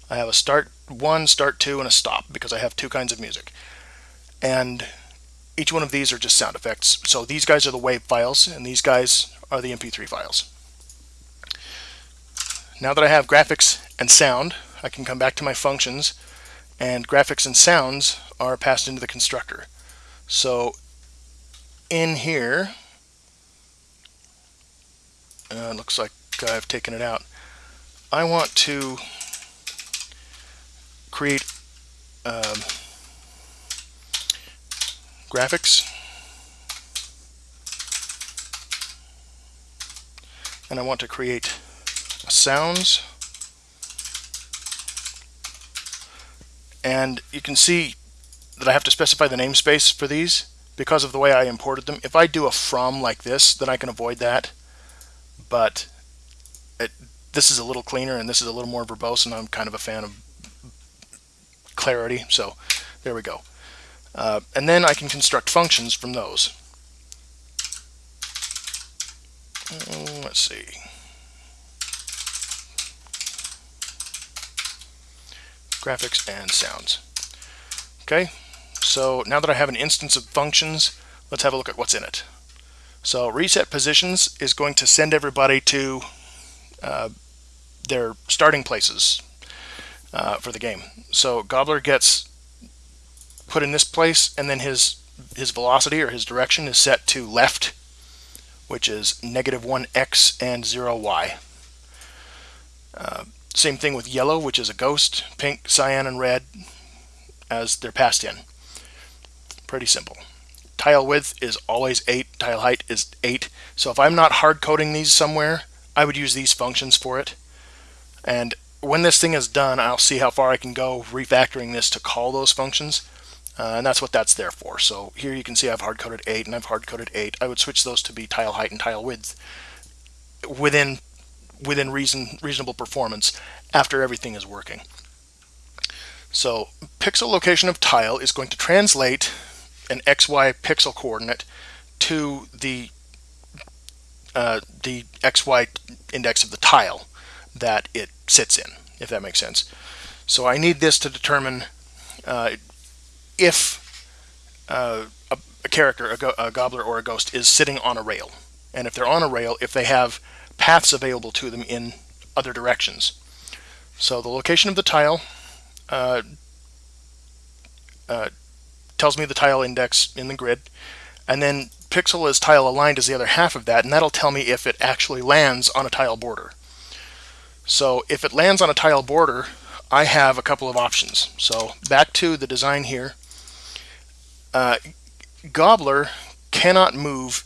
I have a start one, start two, and a stop because I have two kinds of music. And each one of these are just sound effects. So these guys are the WAV files, and these guys are the MP3 files. Now that I have graphics and sound, I can come back to my functions and graphics and sounds are passed into the constructor. So in here, uh, looks like I've taken it out. I want to create um, graphics. And I want to create sounds. And you can see that I have to specify the namespace for these because of the way I imported them. If I do a from like this, then I can avoid that. But it, this is a little cleaner and this is a little more verbose and I'm kind of a fan of clarity. So there we go. Uh, and then I can construct functions from those. Uh, let's see. graphics, and sounds. Okay, so now that I have an instance of functions, let's have a look at what's in it. So reset positions is going to send everybody to uh, their starting places uh, for the game. So Gobbler gets put in this place and then his his velocity or his direction is set to left which is negative 1x and 0y. Uh, same thing with yellow, which is a ghost, pink, cyan, and red as they're passed in. Pretty simple. Tile width is always 8, tile height is 8. So if I'm not hard coding these somewhere, I would use these functions for it. And when this thing is done, I'll see how far I can go refactoring this to call those functions. Uh, and that's what that's there for. So here you can see I've hard-coded 8 and I've hard-coded 8. I would switch those to be tile height and tile width within within reason reasonable performance after everything is working. So pixel location of tile is going to translate an XY pixel coordinate to the uh, the XY index of the tile that it sits in, if that makes sense. So I need this to determine uh, if uh, a, a, character, a, go a gobbler or a ghost, is sitting on a rail. And if they're on a rail, if they have paths available to them in other directions. So the location of the tile uh, uh, tells me the tile index in the grid, and then pixel is tile aligned is the other half of that, and that'll tell me if it actually lands on a tile border. So if it lands on a tile border, I have a couple of options. So back to the design here. Uh, Gobbler cannot move.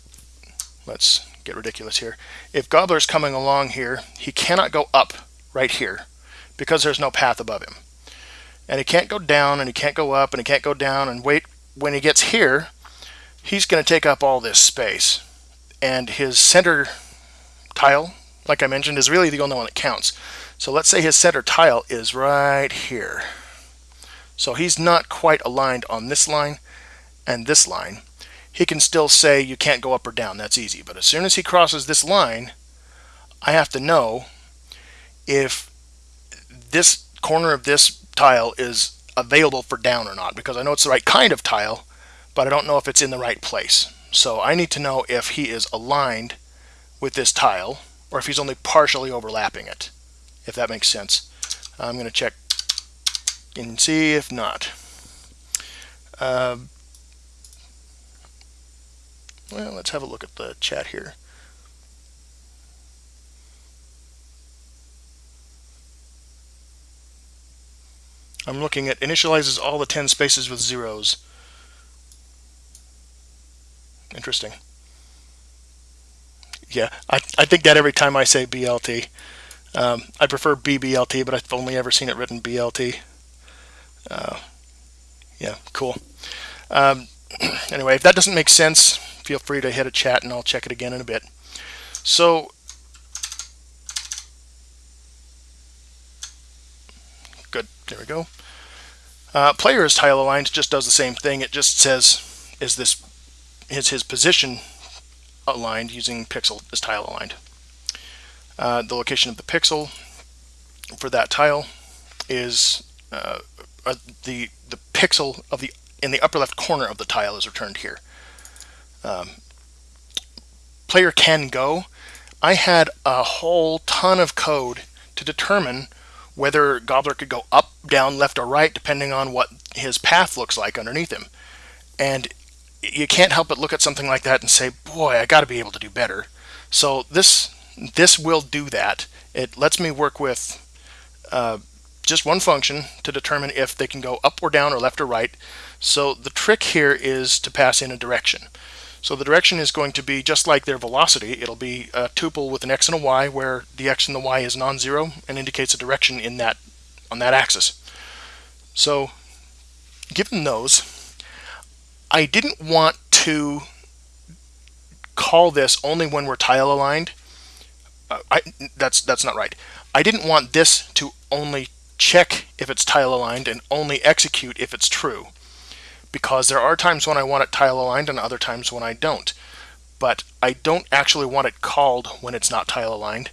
Let's get ridiculous here. If Gobbler's coming along here, he cannot go up right here because there's no path above him. And he can't go down and he can't go up and he can't go down and wait. When he gets here, he's going to take up all this space. And his center tile, like I mentioned, is really the only one that counts. So let's say his center tile is right here. So he's not quite aligned on this line and this line. He can still say you can't go up or down. That's easy. But as soon as he crosses this line, I have to know if this corner of this tile is available for down or not because I know it's the right kind of tile but I don't know if it's in the right place. So I need to know if he is aligned with this tile or if he's only partially overlapping it, if that makes sense. I'm going to check and see if not. Uh, well, let's have a look at the chat here. I'm looking at initializes all the 10 spaces with zeros. Interesting. Yeah, I, I think that every time I say BLT. Um, I prefer BBLT, but I've only ever seen it written BLT. Uh, yeah, cool. Um, anyway, if that doesn't make sense, feel free to hit a chat and I'll check it again in a bit. So, good, there we go. Uh, is tile aligned just does the same thing. It just says, is this is his position aligned using pixel is tile aligned. Uh, the location of the pixel for that tile is uh, uh, the the pixel of the in the upper left corner of the tile is returned here. Um, player can go. I had a whole ton of code to determine whether Gobbler could go up, down, left, or right, depending on what his path looks like underneath him. And you can't help but look at something like that and say, boy, I got to be able to do better. So this this will do that. It lets me work with uh, just one function to determine if they can go up or down or left or right. So the trick here is to pass in a direction. So the direction is going to be just like their velocity. It'll be a tuple with an x and a y where the x and the y is non-zero and indicates a direction in that on that axis. So given those, I didn't want to call this only when we're tile aligned. Uh, I, that's that's not right. I didn't want this to only check if it's tile aligned and only execute if it's true. Because there are times when I want it tile aligned and other times when I don't. But I don't actually want it called when it's not tile aligned.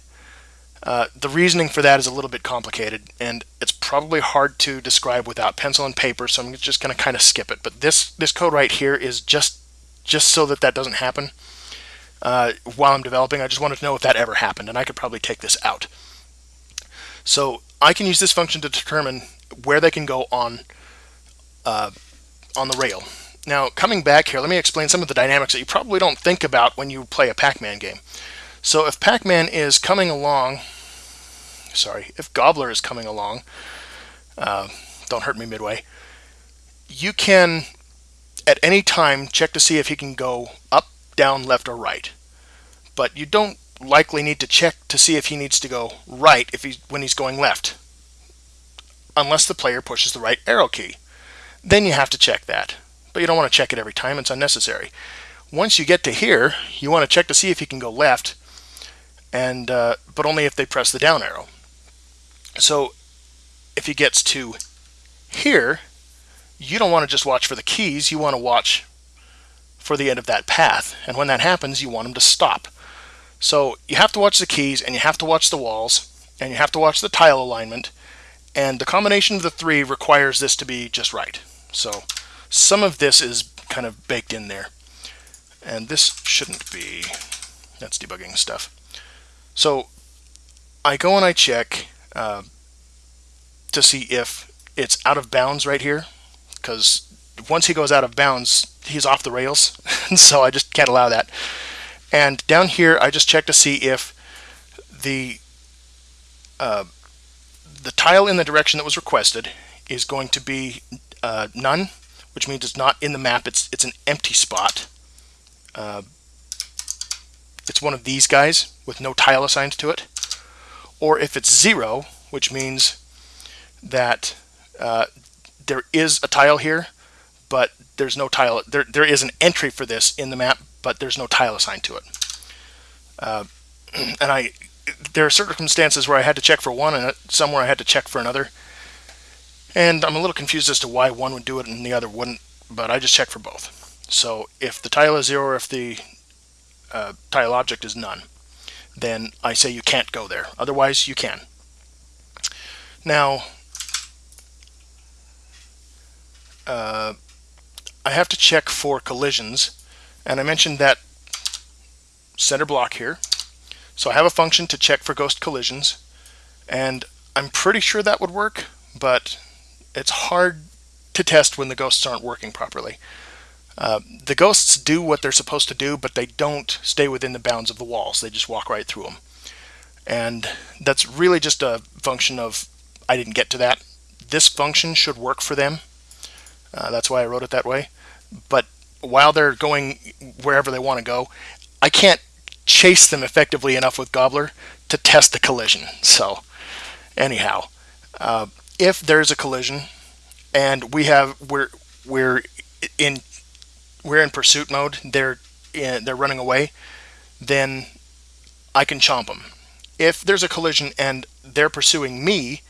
Uh, the reasoning for that is a little bit complicated, and it's probably hard to describe without pencil and paper, so I'm just going to kind of skip it. But this, this code right here is just, just so that that doesn't happen uh, while I'm developing. I just wanted to know if that ever happened, and I could probably take this out. So I can use this function to determine where they can go on, uh, on the rail. Now, coming back here, let me explain some of the dynamics that you probably don't think about when you play a Pac-Man game. So if Pac-Man is coming along, sorry, if Gobbler is coming along, uh, don't hurt me midway, you can at any time check to see if he can go up, down, left, or right. But you don't likely need to check to see if he needs to go right if he's when he's going left unless the player pushes the right arrow key. Then you have to check that. But you don't want to check it every time, it's unnecessary. Once you get to here, you want to check to see if he can go left, and uh, but only if they press the down arrow. So if he gets to Here, you don't want to just watch for the keys, you want to watch for the end of that path. And when that happens, you want him to stop. So you have to watch the keys and you have to watch the walls and you have to watch the tile alignment. And the combination of the three requires this to be just right. So some of this is kind of baked in there. And this shouldn't be, that's debugging stuff. So I go and I check uh, to see if it's out of bounds right here because once he goes out of bounds he's off the rails so I just can't allow that and down here I just check to see if the uh, the tile in the direction that was requested is going to be uh, none which means it's not in the map it's it's an empty spot uh, it's one of these guys with no tile assigned to it or if it's zero, which means that uh, there is a tile here, but there's no tile. There, there is an entry for this in the map, but there's no tile assigned to it. Uh, and I, there are circumstances where I had to check for one, and somewhere I had to check for another. And I'm a little confused as to why one would do it and the other wouldn't, but I just check for both. So if the tile is zero, or if the uh, tile object is none then I say you can't go there. Otherwise, you can. Now, uh, I have to check for collisions, and I mentioned that center block here. So I have a function to check for ghost collisions, and I'm pretty sure that would work, but it's hard to test when the ghosts aren't working properly. Uh, the ghosts do what they're supposed to do, but they don't stay within the bounds of the walls. They just walk right through them. And that's really just a function of I didn't get to that. This function should work for them. Uh, that's why I wrote it that way. But while they're going wherever they want to go, I can't chase them effectively enough with Gobbler to test the collision. So anyhow, uh, if there's a collision and we have we're we're in we're in pursuit mode, they're in, they're running away, then I can chomp them. If there's a collision and they're pursuing me,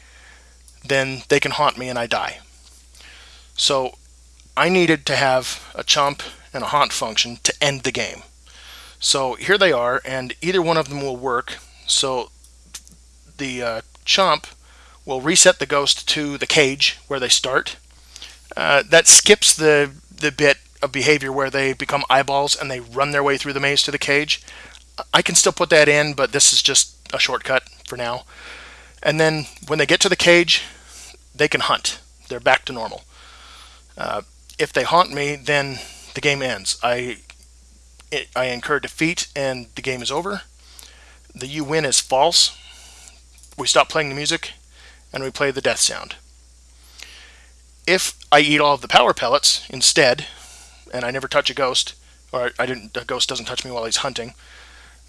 then they can haunt me and I die. So I needed to have a chomp and a haunt function to end the game. So here they are, and either one of them will work. So the uh, chomp will reset the ghost to the cage where they start. Uh, that skips the the bit of behavior where they become eyeballs and they run their way through the maze to the cage. I can still put that in, but this is just a shortcut for now. And then when they get to the cage, they can hunt. They're back to normal. Uh, if they haunt me, then the game ends. I I incur defeat and the game is over. The you win is false. We stop playing the music and we play the death sound. If I eat all of the power pellets instead, and I never touch a ghost, or I didn't, a ghost doesn't touch me while he's hunting,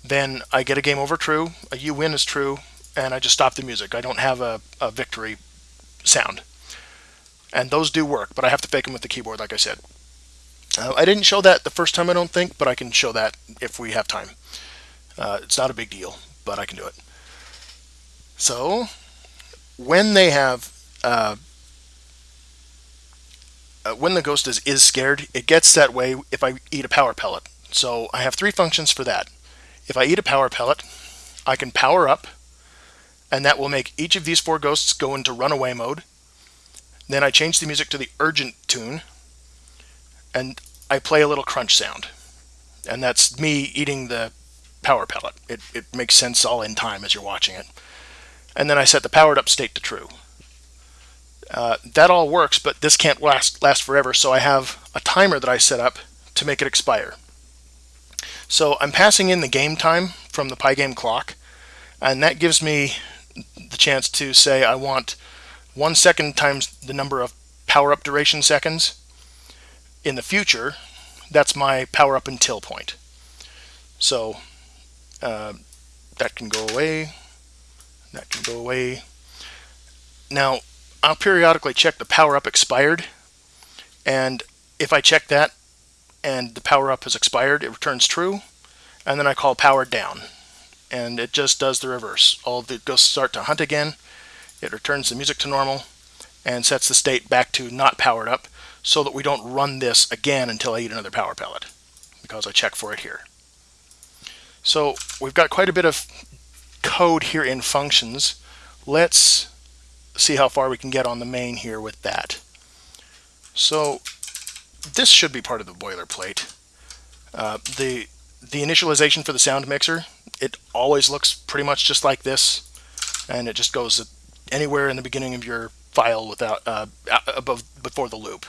then I get a game over true, a you win is true, and I just stop the music. I don't have a, a victory sound. And those do work, but I have to fake them with the keyboard, like I said. Uh, I didn't show that the first time, I don't think, but I can show that if we have time. Uh, it's not a big deal, but I can do it. So, when they have uh, uh, when the ghost is, is scared, it gets that way if I eat a power pellet. So I have three functions for that. If I eat a power pellet, I can power up, and that will make each of these four ghosts go into runaway mode. Then I change the music to the urgent tune, and I play a little crunch sound. And that's me eating the power pellet. It, it makes sense all in time as you're watching it. And then I set the powered up state to true. Uh, that all works, but this can't last, last forever, so I have a timer that I set up to make it expire. So I'm passing in the game time from the Pygame clock, and that gives me the chance to say I want one second times the number of power-up duration seconds. In the future, that's my power-up until point. So uh, that can go away, that can go away. Now, I'll periodically check the power up expired and if I check that and the power up has expired it returns true and then I call power down and it just does the reverse all the ghosts start to hunt again it returns the music to normal and sets the state back to not powered up so that we don't run this again until I eat another power pellet because I check for it here. So we've got quite a bit of code here in functions. Let's see how far we can get on the main here with that. So this should be part of the boilerplate. Uh, the the initialization for the sound mixer, it always looks pretty much just like this, and it just goes anywhere in the beginning of your file without uh, above before the loop.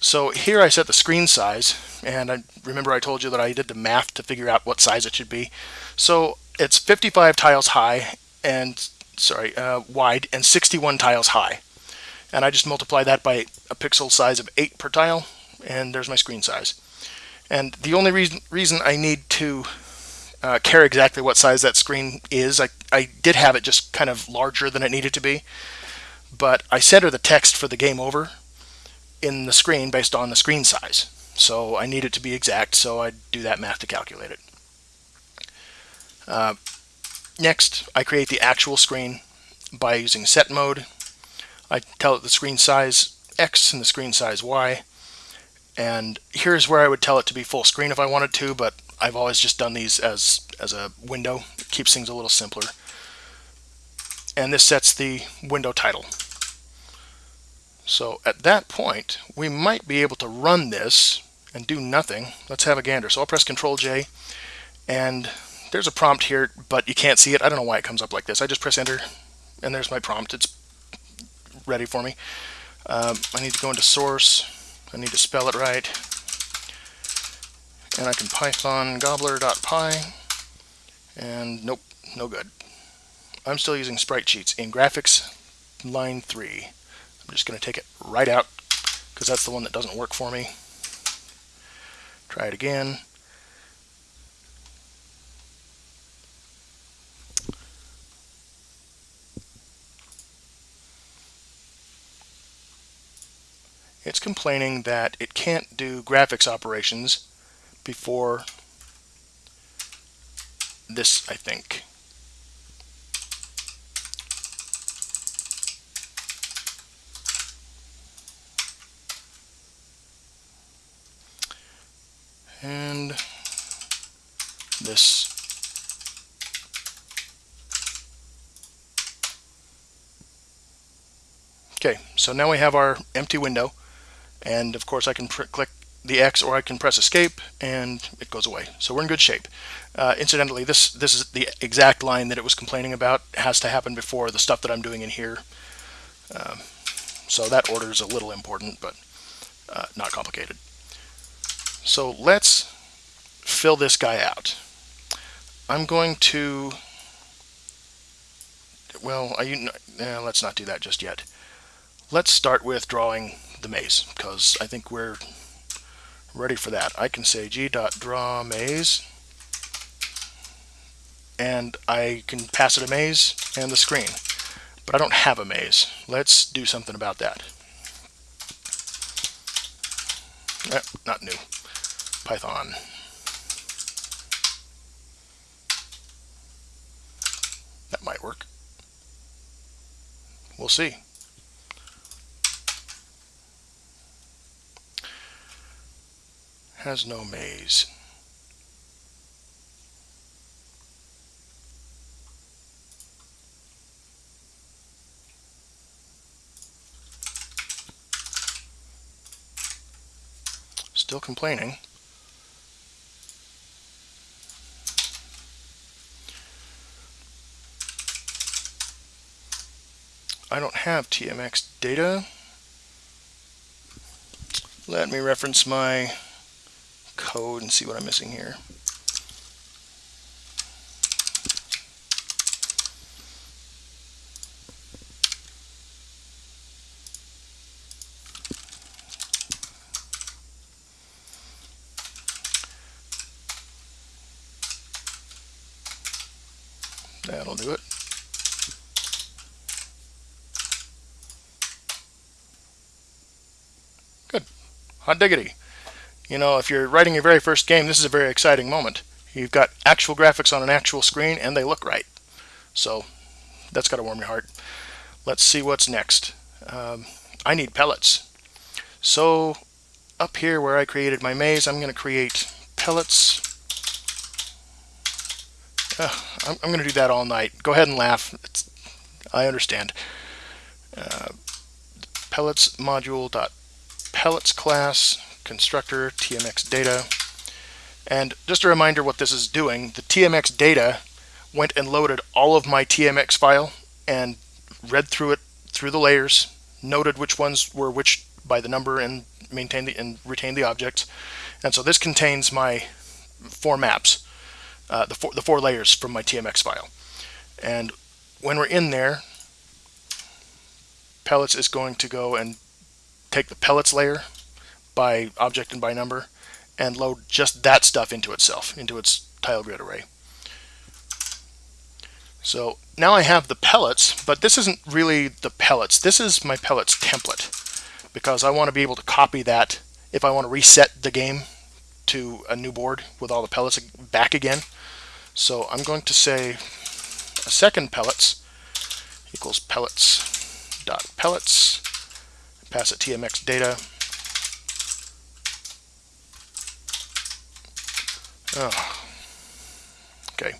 So here I set the screen size, and I remember I told you that I did the math to figure out what size it should be. So it's 55 tiles high and sorry uh, wide and 61 tiles high, and I just multiply that by a pixel size of 8 per tile, and there's my screen size. And the only reason reason I need to uh, care exactly what size that screen is, I, I did have it just kind of larger than it needed to be, but I center the text for the game over in the screen based on the screen size. So I need it to be exact, so I do that math to calculate it. Uh, next, I create the actual screen by using set mode. I tell it the screen size X and the screen size Y. And here's where I would tell it to be full screen if I wanted to, but I've always just done these as, as a window. It keeps things a little simpler. And this sets the window title. So at that point, we might be able to run this and do nothing. Let's have a gander. So I'll press Control J, and there's a prompt here, but you can't see it. I don't know why it comes up like this. I just press Enter, and there's my prompt. It's ready for me. Um, I need to go into source. I need to spell it right. And I can python gobbler.py, and nope, no good. I'm still using sprite sheets in graphics line 3. I'm just going to take it right out because that's the one that doesn't work for me. Try it again. It's complaining that it can't do graphics operations before this, I think. and this okay so now we have our empty window and of course I can click the X or I can press escape and it goes away so we're in good shape uh, incidentally this this is the exact line that it was complaining about it has to happen before the stuff that I'm doing in here um, so that order is a little important but uh, not complicated so let's fill this guy out. I'm going to, well, I, eh, let's not do that just yet. Let's start with drawing the maze because I think we're ready for that. I can say g.draw maze and I can pass it a maze and the screen. But I don't have a maze. Let's do something about that. Eh, not new. Python. That might work. We'll see. Has no maze. Still complaining. I don't have TMX data. Let me reference my code and see what I'm missing here. That'll do it. Good. Hot diggity. You know, if you're writing your very first game, this is a very exciting moment. You've got actual graphics on an actual screen, and they look right. So that's got to warm your heart. Let's see what's next. um, I need pellets. So up here where I created my maze, I'm going to create pellets. Uh, I'm, I'm going to do that all night. Go ahead and laugh. It's, I understand. Uh, pellets module dot pellets class constructor tmx data. And just a reminder what this is doing the tmx data went and loaded all of my tmx file and read through it through the layers noted which ones were which by the number and maintained the and retained the objects. And so this contains my four maps uh, the, four, the four layers from my tmx file. And when we're in there pellets is going to go and take the pellets layer by object and by number and load just that stuff into itself, into its tile grid array. So now I have the pellets, but this isn't really the pellets. This is my pellets template because I want to be able to copy that if I want to reset the game to a new board with all the pellets back again. So I'm going to say a second pellets equals pellets dot pellets, pass it TMX data. Oh. Okay.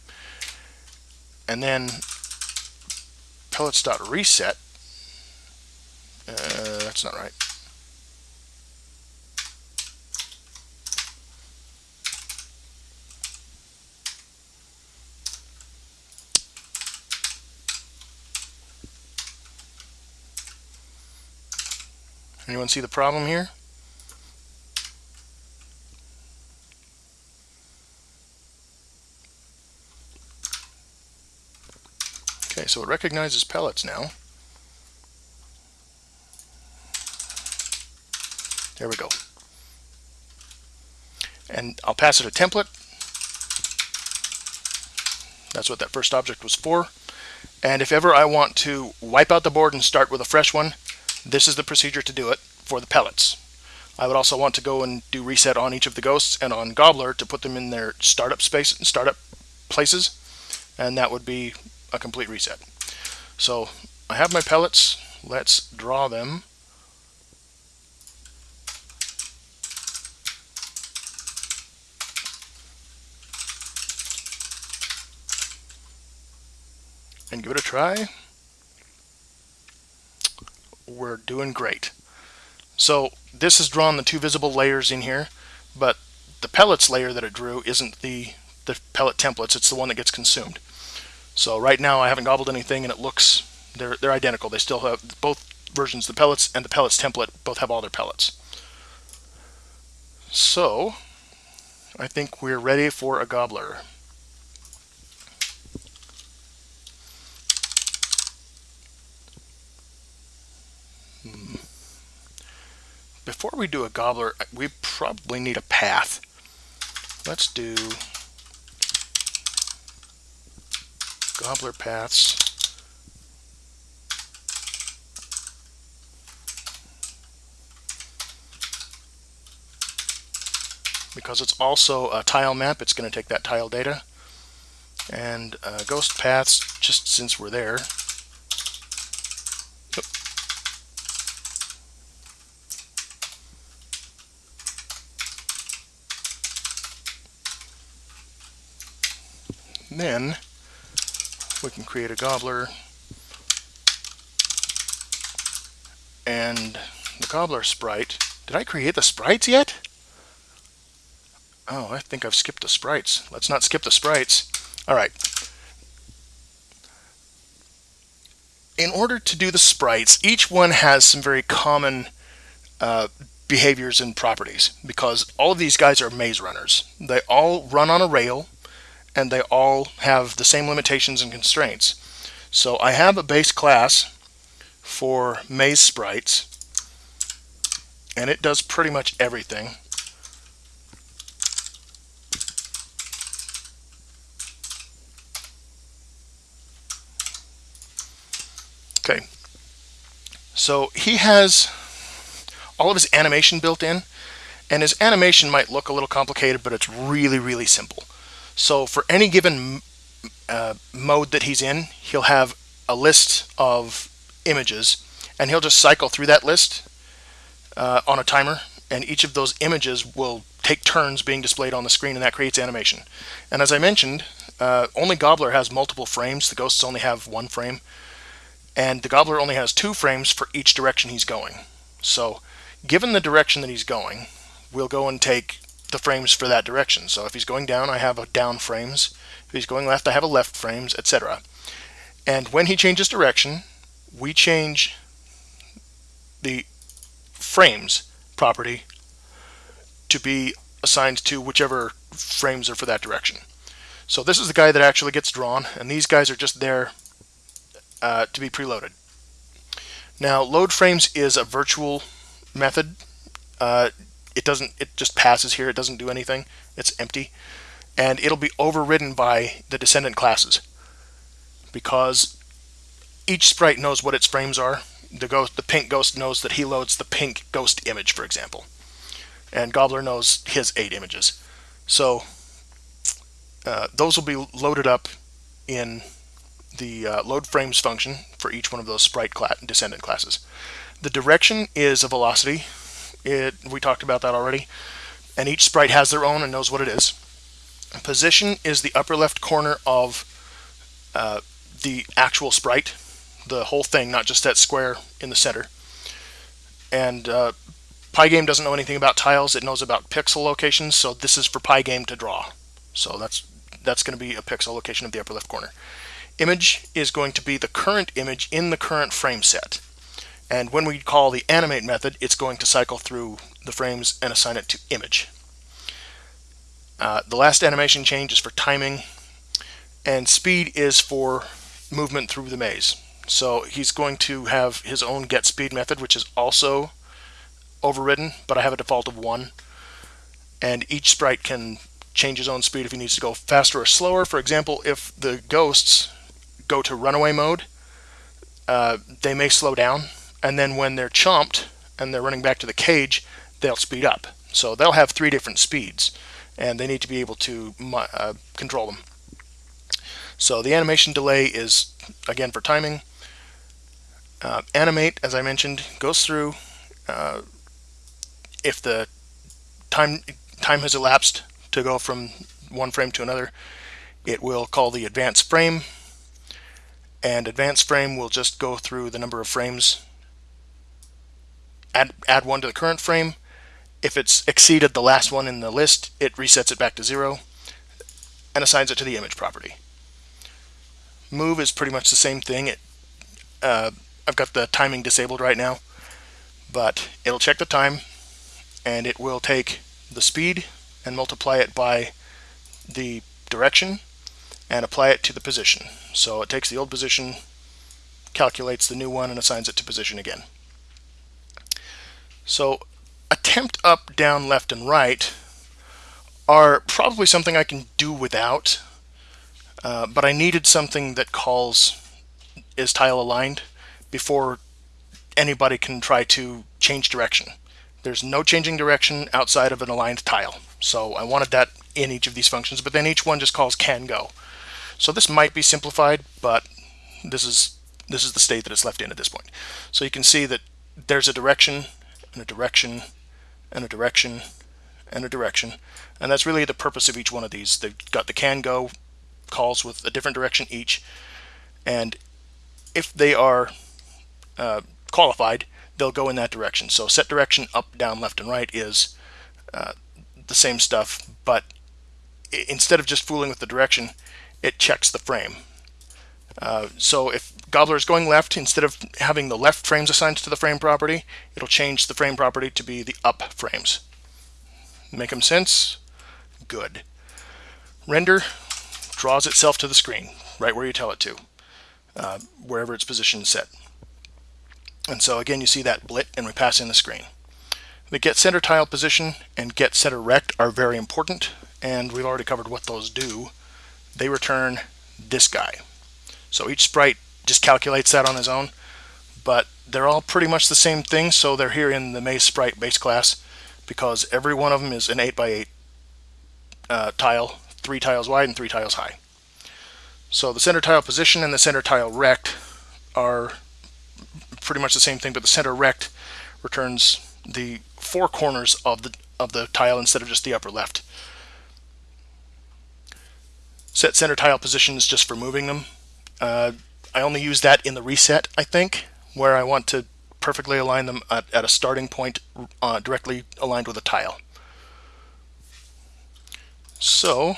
And then pellets dot reset. Uh, that's not right. Anyone see the problem here? Okay, so it recognizes pellets now. There we go. And I'll pass it a template. That's what that first object was for. And if ever I want to wipe out the board and start with a fresh one, this is the procedure to do it for the pellets. I would also want to go and do reset on each of the ghosts and on Gobbler to put them in their startup space and startup places and that would be a complete reset. So I have my pellets. Let's draw them. And give it a try we're doing great. So this has drawn the two visible layers in here, but the pellets layer that it drew isn't the, the pellet templates, it's the one that gets consumed. So right now I haven't gobbled anything and it looks, they're, they're identical. They still have both versions, the pellets and the pellets template, both have all their pellets. So I think we're ready for a gobbler. Hmm. before we do a gobbler, we probably need a path. Let's do gobbler paths. Because it's also a tile map, it's going to take that tile data. And uh, ghost paths, just since we're there, then we can create a gobbler and the gobbler sprite. Did I create the sprites yet? Oh, I think I've skipped the sprites. Let's not skip the sprites. All right. In order to do the sprites, each one has some very common uh, behaviors and properties because all of these guys are maze runners. They all run on a rail and they all have the same limitations and constraints. So I have a base class for maze sprites and it does pretty much everything. Okay, so he has all of his animation built in and his animation might look a little complicated but it's really really simple. So for any given uh, mode that he's in, he'll have a list of images and he'll just cycle through that list uh, on a timer and each of those images will take turns being displayed on the screen and that creates animation. And as I mentioned, uh, only Gobbler has multiple frames. The ghosts only have one frame. And the Gobbler only has two frames for each direction he's going. So given the direction that he's going, we'll go and take the frames for that direction. So if he's going down, I have a down frames. If he's going left, I have a left frames, etc. And when he changes direction, we change the frames property to be assigned to whichever frames are for that direction. So this is the guy that actually gets drawn, and these guys are just there uh, to be preloaded. Now, load frames is a virtual method. Uh, it doesn't. It just passes here. It doesn't do anything. It's empty, and it'll be overridden by the descendant classes because each sprite knows what its frames are. The ghost, the pink ghost knows that he loads the pink ghost image, for example, and Gobbler knows his eight images. So uh, those will be loaded up in the uh, load frames function for each one of those sprite descendant classes. The direction is a velocity. It, we talked about that already. And each sprite has their own and knows what it is. Position is the upper left corner of uh, the actual sprite, the whole thing, not just that square in the center. And uh, Pygame doesn't know anything about tiles. It knows about pixel locations, so this is for Pygame to draw. So that's that's going to be a pixel location of the upper left corner. Image is going to be the current image in the current frame set. And when we call the animate method, it's going to cycle through the frames and assign it to image. Uh, the last animation change is for timing, and speed is for movement through the maze. So he's going to have his own get speed method, which is also overridden, but I have a default of 1. And each sprite can change his own speed if he needs to go faster or slower. For example, if the ghosts go to runaway mode, uh, they may slow down, and then when they're chomped and they're running back to the cage, they'll speed up. So they'll have three different speeds, and they need to be able to uh, control them. So the animation delay is, again, for timing. Uh, animate, as I mentioned, goes through. Uh, if the time time has elapsed to go from one frame to another, it will call the advance frame and advance frame will just go through the number of frames add, add one to the current frame if it's exceeded the last one in the list it resets it back to zero and assigns it to the image property move is pretty much the same thing it uh, I've got the timing disabled right now but it'll check the time and it will take the speed and multiply it by the direction and apply it to the position. So it takes the old position, calculates the new one, and assigns it to position again. So attempt up, down, left, and right are probably something I can do without, uh, but I needed something that calls is tile aligned before anybody can try to change direction. There's no changing direction outside of an aligned tile. So I wanted that in each of these functions, but then each one just calls can go. So this might be simplified, but this is this is the state that it's left in at this point. So you can see that there's a direction and a direction and a direction and a direction. And that's really the purpose of each one of these. They've got the can go calls with a different direction each. And if they are uh, qualified, they'll go in that direction. So set direction up, down, left, and right is uh, the same stuff, but instead of just fooling with the direction, it checks the frame. Uh, so if Gobbler is going left, instead of having the left frames assigned to the frame property, it'll change the frame property to be the up frames. Make them sense? Good. Render draws itself to the screen, right where you tell it to, uh, wherever its position is set. And so again, you see that blit and we pass in the screen. The get center tile position and get center rect are very important, and we've already covered what those do they return this guy. So each sprite just calculates that on his own, but they're all pretty much the same thing, so they're here in the Maze Sprite base class because every one of them is an 8x8 uh, tile, three tiles wide and three tiles high. So the center tile position and the center tile rect are pretty much the same thing, but the center rect returns the four corners of the of the tile instead of just the upper left. Set center tile positions just for moving them. Uh, I only use that in the reset, I think, where I want to perfectly align them at, at a starting point uh, directly aligned with a tile. So,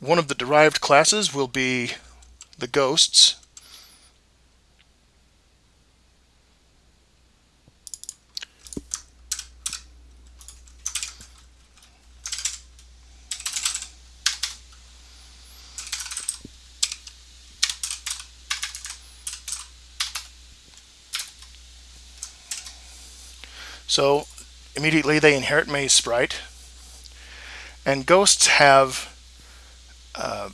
one of the derived classes will be the ghosts. So immediately they inherit Maze Sprite. And ghosts have uh,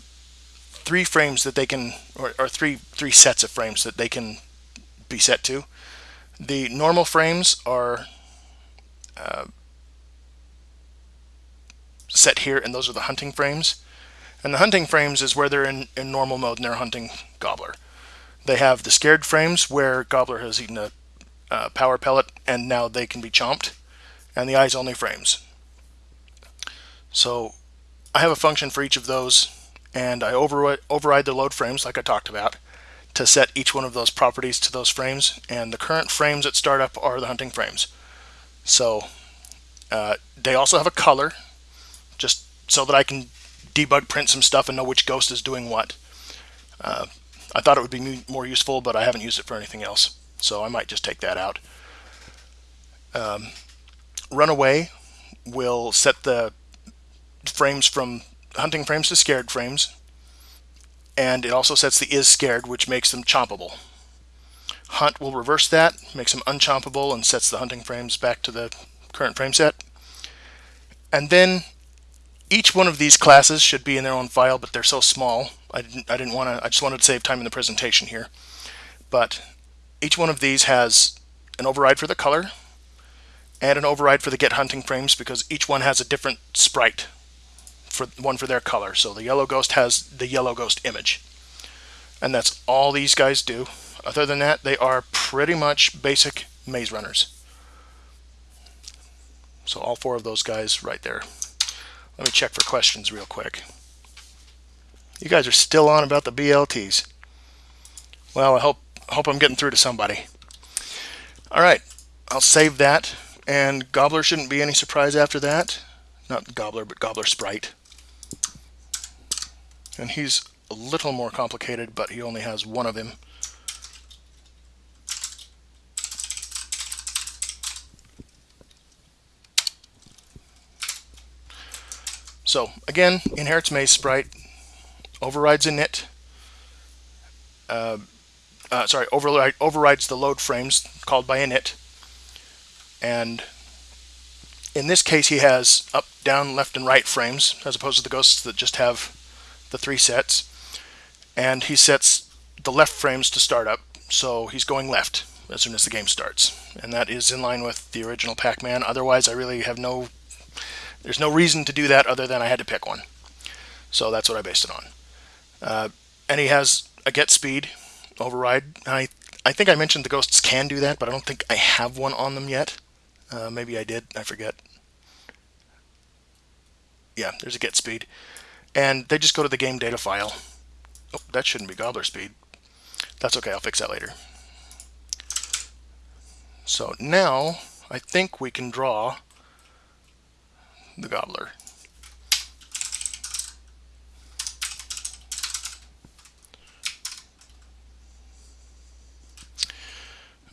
three frames that they can, or, or, three three sets of frames that they can be set to. The normal frames are uh, set here, and those are the hunting frames. And the hunting frames is where they're in, in normal mode and they're hunting Gobbler. They have the scared frames where Gobbler has eaten a uh, power pellet and now they can be chomped and the eyes only frames. So I have a function for each of those and I override, override the load frames like I talked about to set each one of those properties to those frames and the current frames at startup are the hunting frames. So uh, they also have a color just so that I can debug print some stuff and know which ghost is doing what. Uh, I thought it would be more useful but I haven't used it for anything else so I might just take that out. Um, runaway will set the frames from hunting frames to scared frames and it also sets the is scared which makes them chompable. Hunt will reverse that, makes them unchompable and sets the hunting frames back to the current frame set. And then each one of these classes should be in their own file, but they're so small. I didn't, I didn't want to, I just wanted to save time in the presentation here. But each one of these has an override for the color and an override for the get hunting frames because each one has a different sprite for one for their color. So the yellow ghost has the yellow ghost image. And that's all these guys do. Other than that, they are pretty much basic maze runners. So all four of those guys right there. Let me check for questions real quick. You guys are still on about the BLTs. Well, I hope hope I'm getting through to somebody. All right, I'll save that. And Gobbler shouldn't be any surprise after that. Not Gobbler, but Gobbler Sprite. And he's a little more complicated, but he only has one of him. So again, inherits Maze Sprite, overrides init, uh, uh, sorry, override, overrides the load frames called by init. And in this case, he has up, down, left, and right frames, as opposed to the ghosts that just have the three sets. And he sets the left frames to start up, so he's going left as soon as the game starts. And that is in line with the original Pac-Man. Otherwise, I really have no... There's no reason to do that other than I had to pick one. So that's what I based it on. Uh, and he has a get speed, override. I I think I mentioned the ghosts can do that, but I don't think I have one on them yet. Uh, maybe I did. I forget. Yeah, there's a get speed. And they just go to the game data file. Oh, that shouldn't be gobbler speed. That's okay, I'll fix that later. So now I think we can draw the gobbler.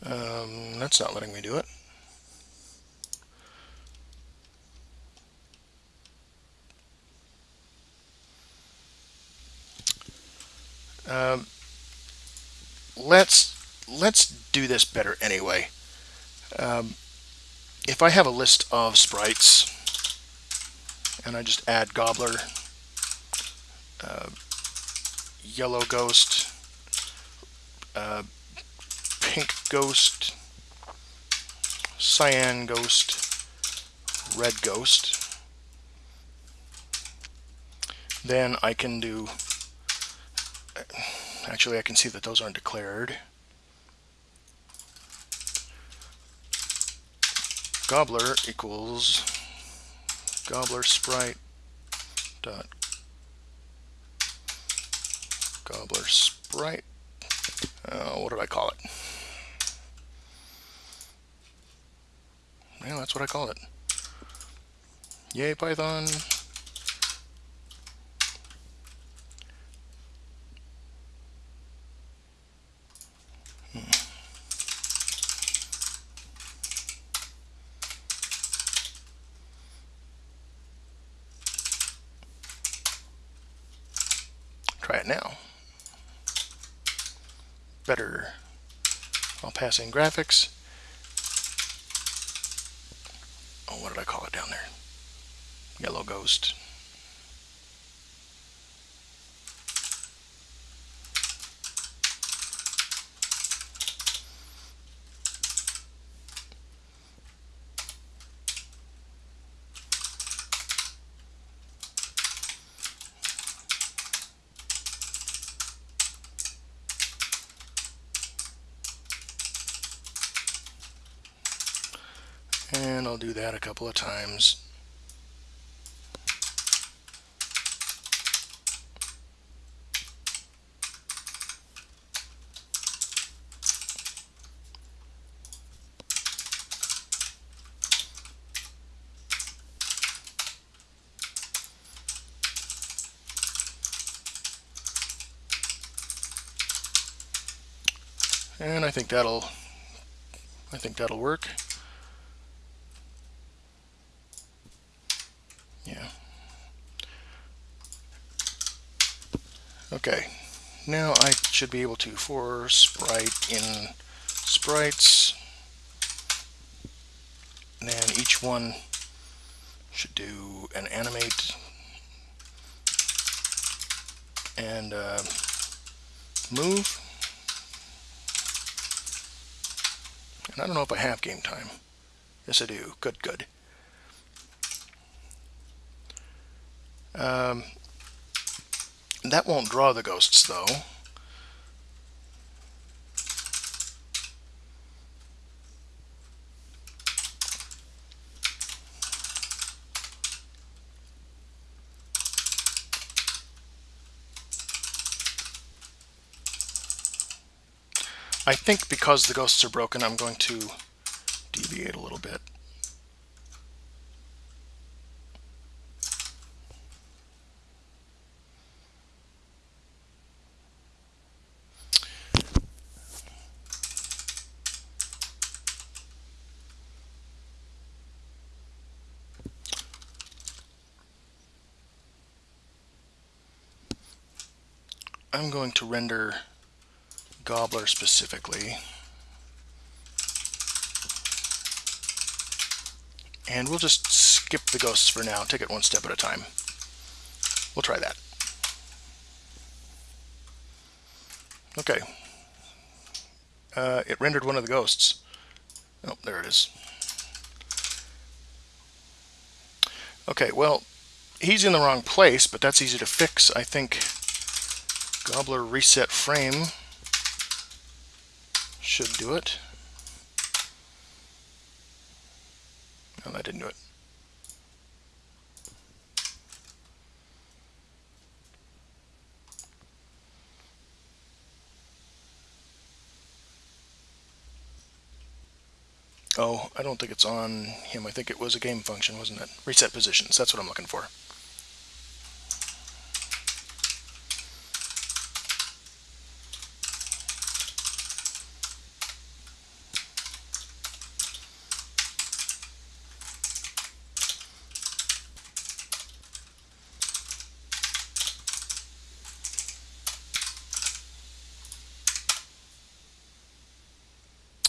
Um, that's not letting me do it. Um, let's let's do this better anyway. Um, if I have a list of sprites and I just add Gobbler, uh, Yellow Ghost, uh, pink ghost, cyan ghost, red ghost. Then I can do, actually I can see that those aren't declared. Gobbler equals gobbler sprite dot gobbler sprite uh, what did I call it Yeah, that's what I call it. Yay, Python. Hmm. Try it now. Better. I'll pass in graphics. Oh, what did I call it down there? Yellow ghost. And I'll do that a couple of times. And I think that'll I think that'll work. Yeah. Okay. Now I should be able to for sprite in sprites and then each one should do an animate and uh, move And I don't know if I have game time. Yes, I do. Good, good. Um, that won't draw the ghosts, though. I think because the ghosts are broken, I'm going to deviate a little bit. I'm going to render Gobbler specifically. And we'll just skip the ghosts for now, take it one step at a time. We'll try that. Okay. Uh, it rendered one of the ghosts. Oh, there it is. Okay, well, he's in the wrong place, but that's easy to fix. I think Gobbler reset frame should do it. No, that didn't do it. Oh, I don't think it's on him. I think it was a game function, wasn't it? Reset positions. That's what I'm looking for.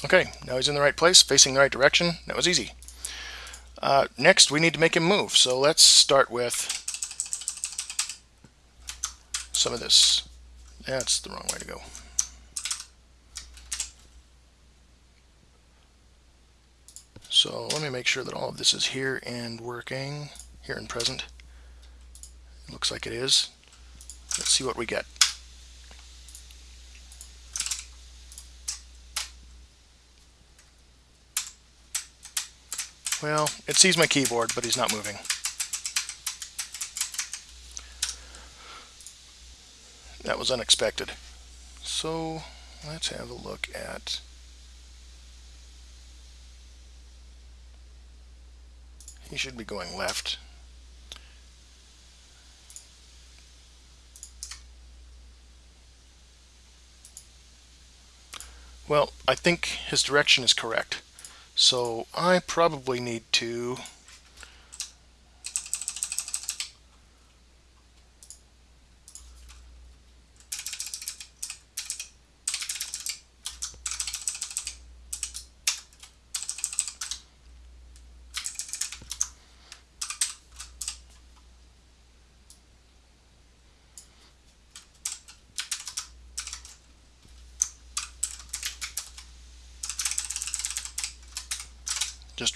Okay, now he's in the right place, facing the right direction. That was easy. Uh, next, we need to make him move. So let's start with some of this. That's the wrong way to go. So let me make sure that all of this is here and working, here and present. looks like it is. Let's see what we get. Well, it sees my keyboard, but he's not moving. That was unexpected. So let's have a look at he should be going left. Well, I think his direction is correct. So I probably need to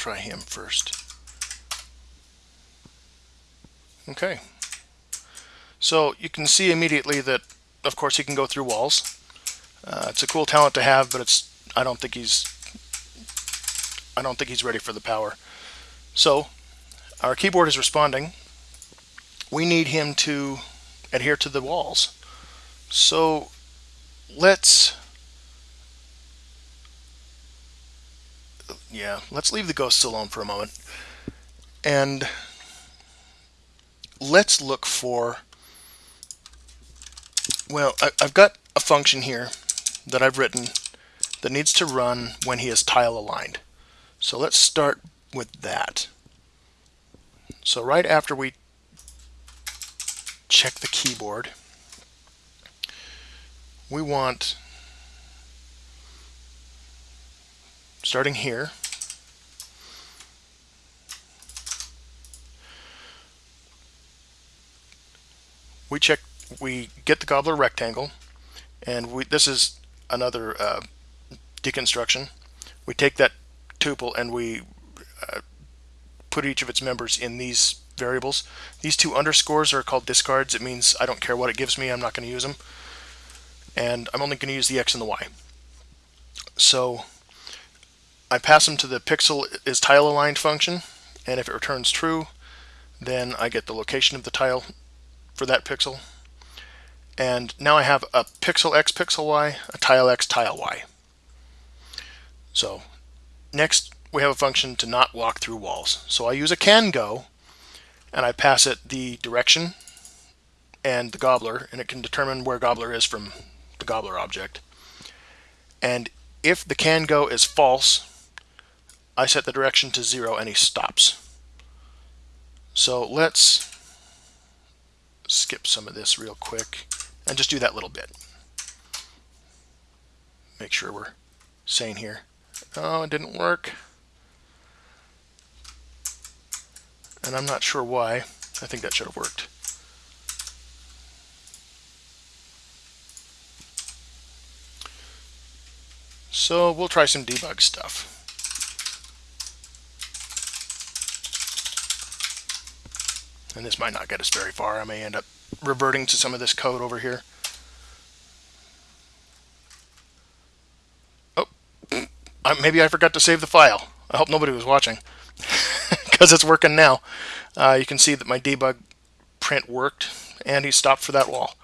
try him first. Okay. So you can see immediately that, of course, he can go through walls. Uh, it's a cool talent to have, but it's I don't think he's I don't think he's ready for the power. So our keyboard is responding. We need him to adhere to the walls. So let's yeah, let's leave the ghosts alone for a moment. And let's look for, well, I, have got a function here that I've written that needs to run when he is tile aligned. So let's start with that. So right after we check the keyboard, we want, starting here, we check, we get the gobbler rectangle, and we, this is another uh, deconstruction. We take that tuple and we uh, put each of its members in these variables. These two underscores are called discards. It means I don't care what it gives me, I'm not going to use them. And I'm only going to use the x and the y. So I pass them to the pixel is tile aligned function, and if it returns true, then I get the location of the tile for that pixel. And now I have a pixel x pixel y, a tile x tile y. So next we have a function to not walk through walls. So I use a can go and I pass it the direction and the gobbler and it can determine where gobbler is from the gobbler object. And if the can go is false, I set the direction to zero and he stops. So let's skip some of this real quick and just do that little bit. Make sure we're sane here. Oh, it didn't work. And I'm not sure why. I think that should have worked. So we'll try some debug stuff. And this might not get us very far. I may end up reverting to some of this code over here. Oh, maybe I forgot to save the file. I hope nobody was watching because it's working now. Uh, you can see that my debug print worked and he stopped for that wall.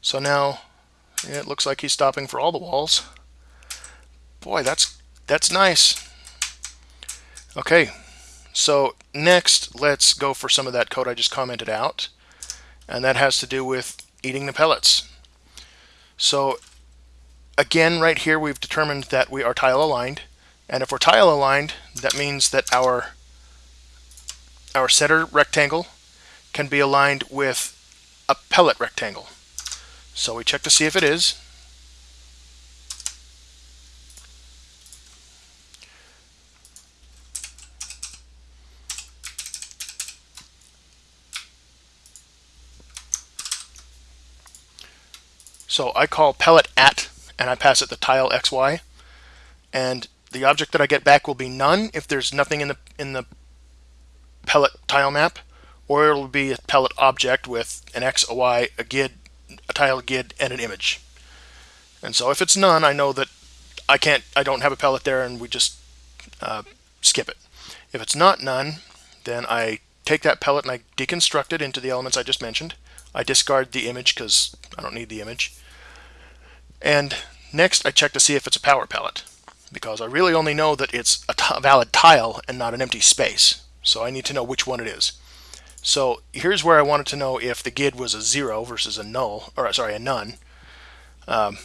So now it looks like he's stopping for all the walls. Boy, that's that's nice. Okay, so next, let's go for some of that code I just commented out. And that has to do with eating the pellets. So again, right here, we've determined that we are tile aligned. And if we're tile aligned, that means that our, our center rectangle can be aligned with a pellet rectangle. So we check to see if it is. So I call pellet at, and I pass it the tile xy, and the object that I get back will be none if there's nothing in the in the pellet tile map, or it'll be a pellet object with an x, a y, a gid, a tile gid, and an image. And so if it's none, I know that I can't, I don't have a pellet there, and we just uh, skip it. If it's not none, then I take that pellet and I deconstruct it into the elements I just mentioned. I discard the image because I don't need the image. And next I check to see if it's a power pellet because I really only know that it's a valid tile and not an empty space. So I need to know which one it is. So here's where I wanted to know if the GID was a zero versus a null, or sorry, a none. Um,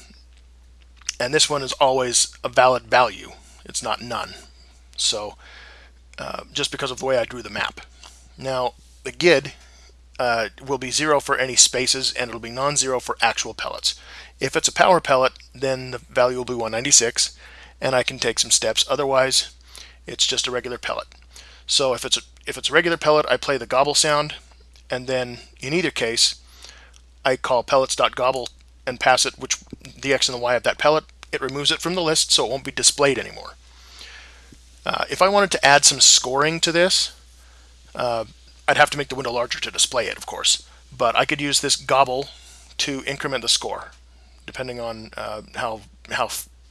and this one is always a valid value. It's not none. So uh, just because of the way I drew the map. Now the GID uh, will be zero for any spaces and it'll be non-zero for actual pellets. If it's a power pellet, then the value will be 196 and I can take some steps. Otherwise, it's just a regular pellet. So if it's a, if it's a regular pellet, I play the gobble sound, and then in either case, I call pellets.gobble and pass it which the x and the y of that pellet. It removes it from the list, so it won't be displayed anymore. Uh, if I wanted to add some scoring to this, uh, I'd have to make the window larger to display it, of course. But I could use this gobble to increment the score, depending on uh, how how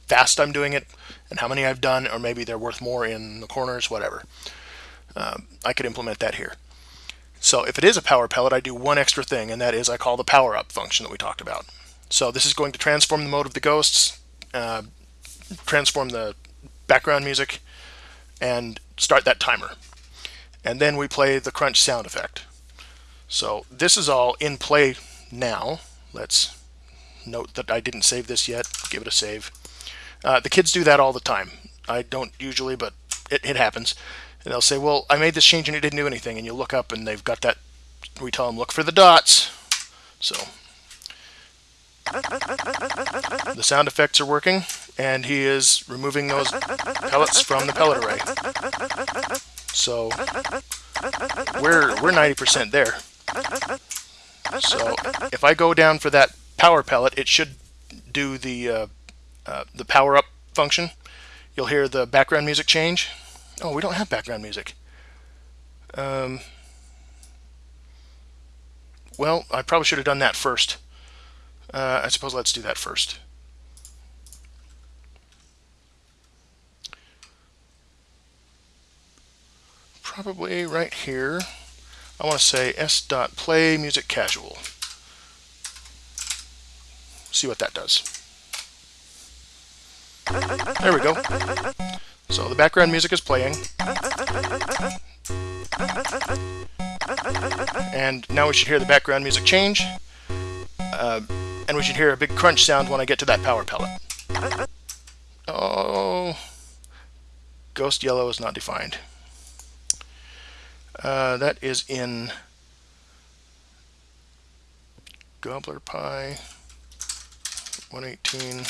fast I'm doing it and how many I've done, or maybe they're worth more in the corners, whatever. Um, I could implement that here. So if it is a power pellet, I do one extra thing, and that is I call the power up function that we talked about. So this is going to transform the mode of the ghosts, uh, transform the background music, and start that timer. And then we play the crunch sound effect. So this is all in play now. Let's note that I didn't save this yet. Give it a save. Uh, the kids do that all the time. I don't usually, but it, it happens. And they'll say, well, I made this change and it didn't do anything. And you look up and they've got that, we tell them, look for the dots. So the sound effects are working and he is removing those pellets from the pellet array. So we're, we're 90% there. So if I go down for that power pellet, it should do the uh, uh, the power up function, you'll hear the background music change. Oh, we don't have background music. Um, well, I probably should have done that first. Uh, I suppose let's do that first. Probably right here. I want to say s.play music casual. See what that does. There we go. So the background music is playing. And now we should hear the background music change. Uh, and we should hear a big crunch sound when I get to that power pellet. Oh, ghost yellow is not defined. Uh, that is in Gobbler Pi 118.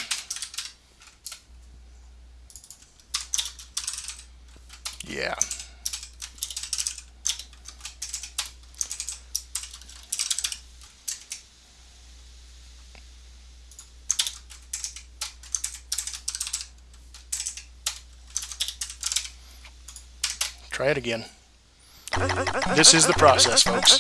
Yeah. Try it again. This is the process, folks.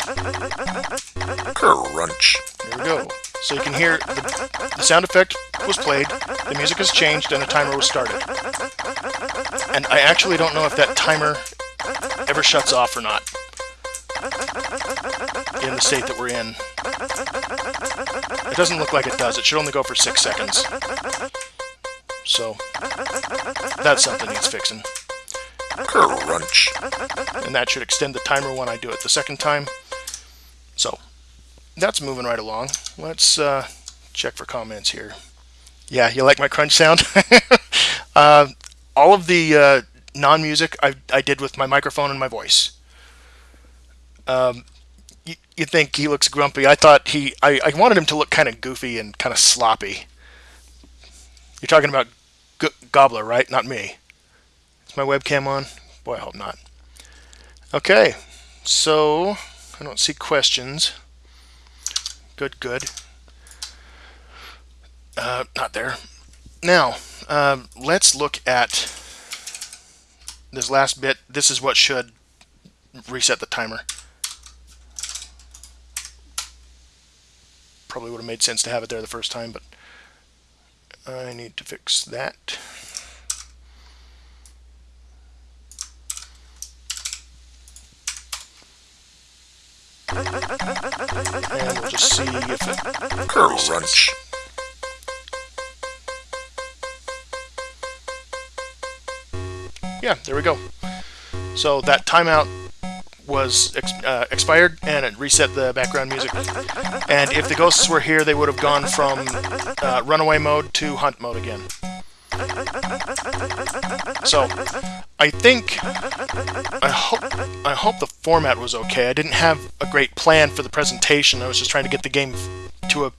Crunch. There we go. So you can hear the, the sound effect was played, the music has changed, and the timer was started. And I actually don't know if that timer ever shuts off or not in the state that we're in. It doesn't look like it does. It should only go for six seconds. So, that's something needs fixing. Crunch. And that should extend the timer when I do it the second time. So, that's moving right along. Let's uh, check for comments here. Yeah, you like my crunch sound? uh, all of the uh, non-music I, I did with my microphone and my voice. Um, you, you think he looks grumpy. I thought he, I, I wanted him to look kind of goofy and kind of sloppy. You're talking about Gobbler, right? Not me. Is my webcam on? Boy, I hope not. Okay, so I don't see questions. Good, good. Uh, not there. Now, uh, let's look at this last bit. This is what should reset the timer. Probably would have made sense to have it there the first time, but I need to fix that. We'll just see if it Crunch. Yeah, there we go. So that timeout was ex uh, expired and it reset the background music. And if the ghosts were here, they would have gone from uh, runaway mode to hunt mode again. So, I think, I hope, I hope the format was okay. I didn't have a great plan for the presentation. I was just trying to get the game to a,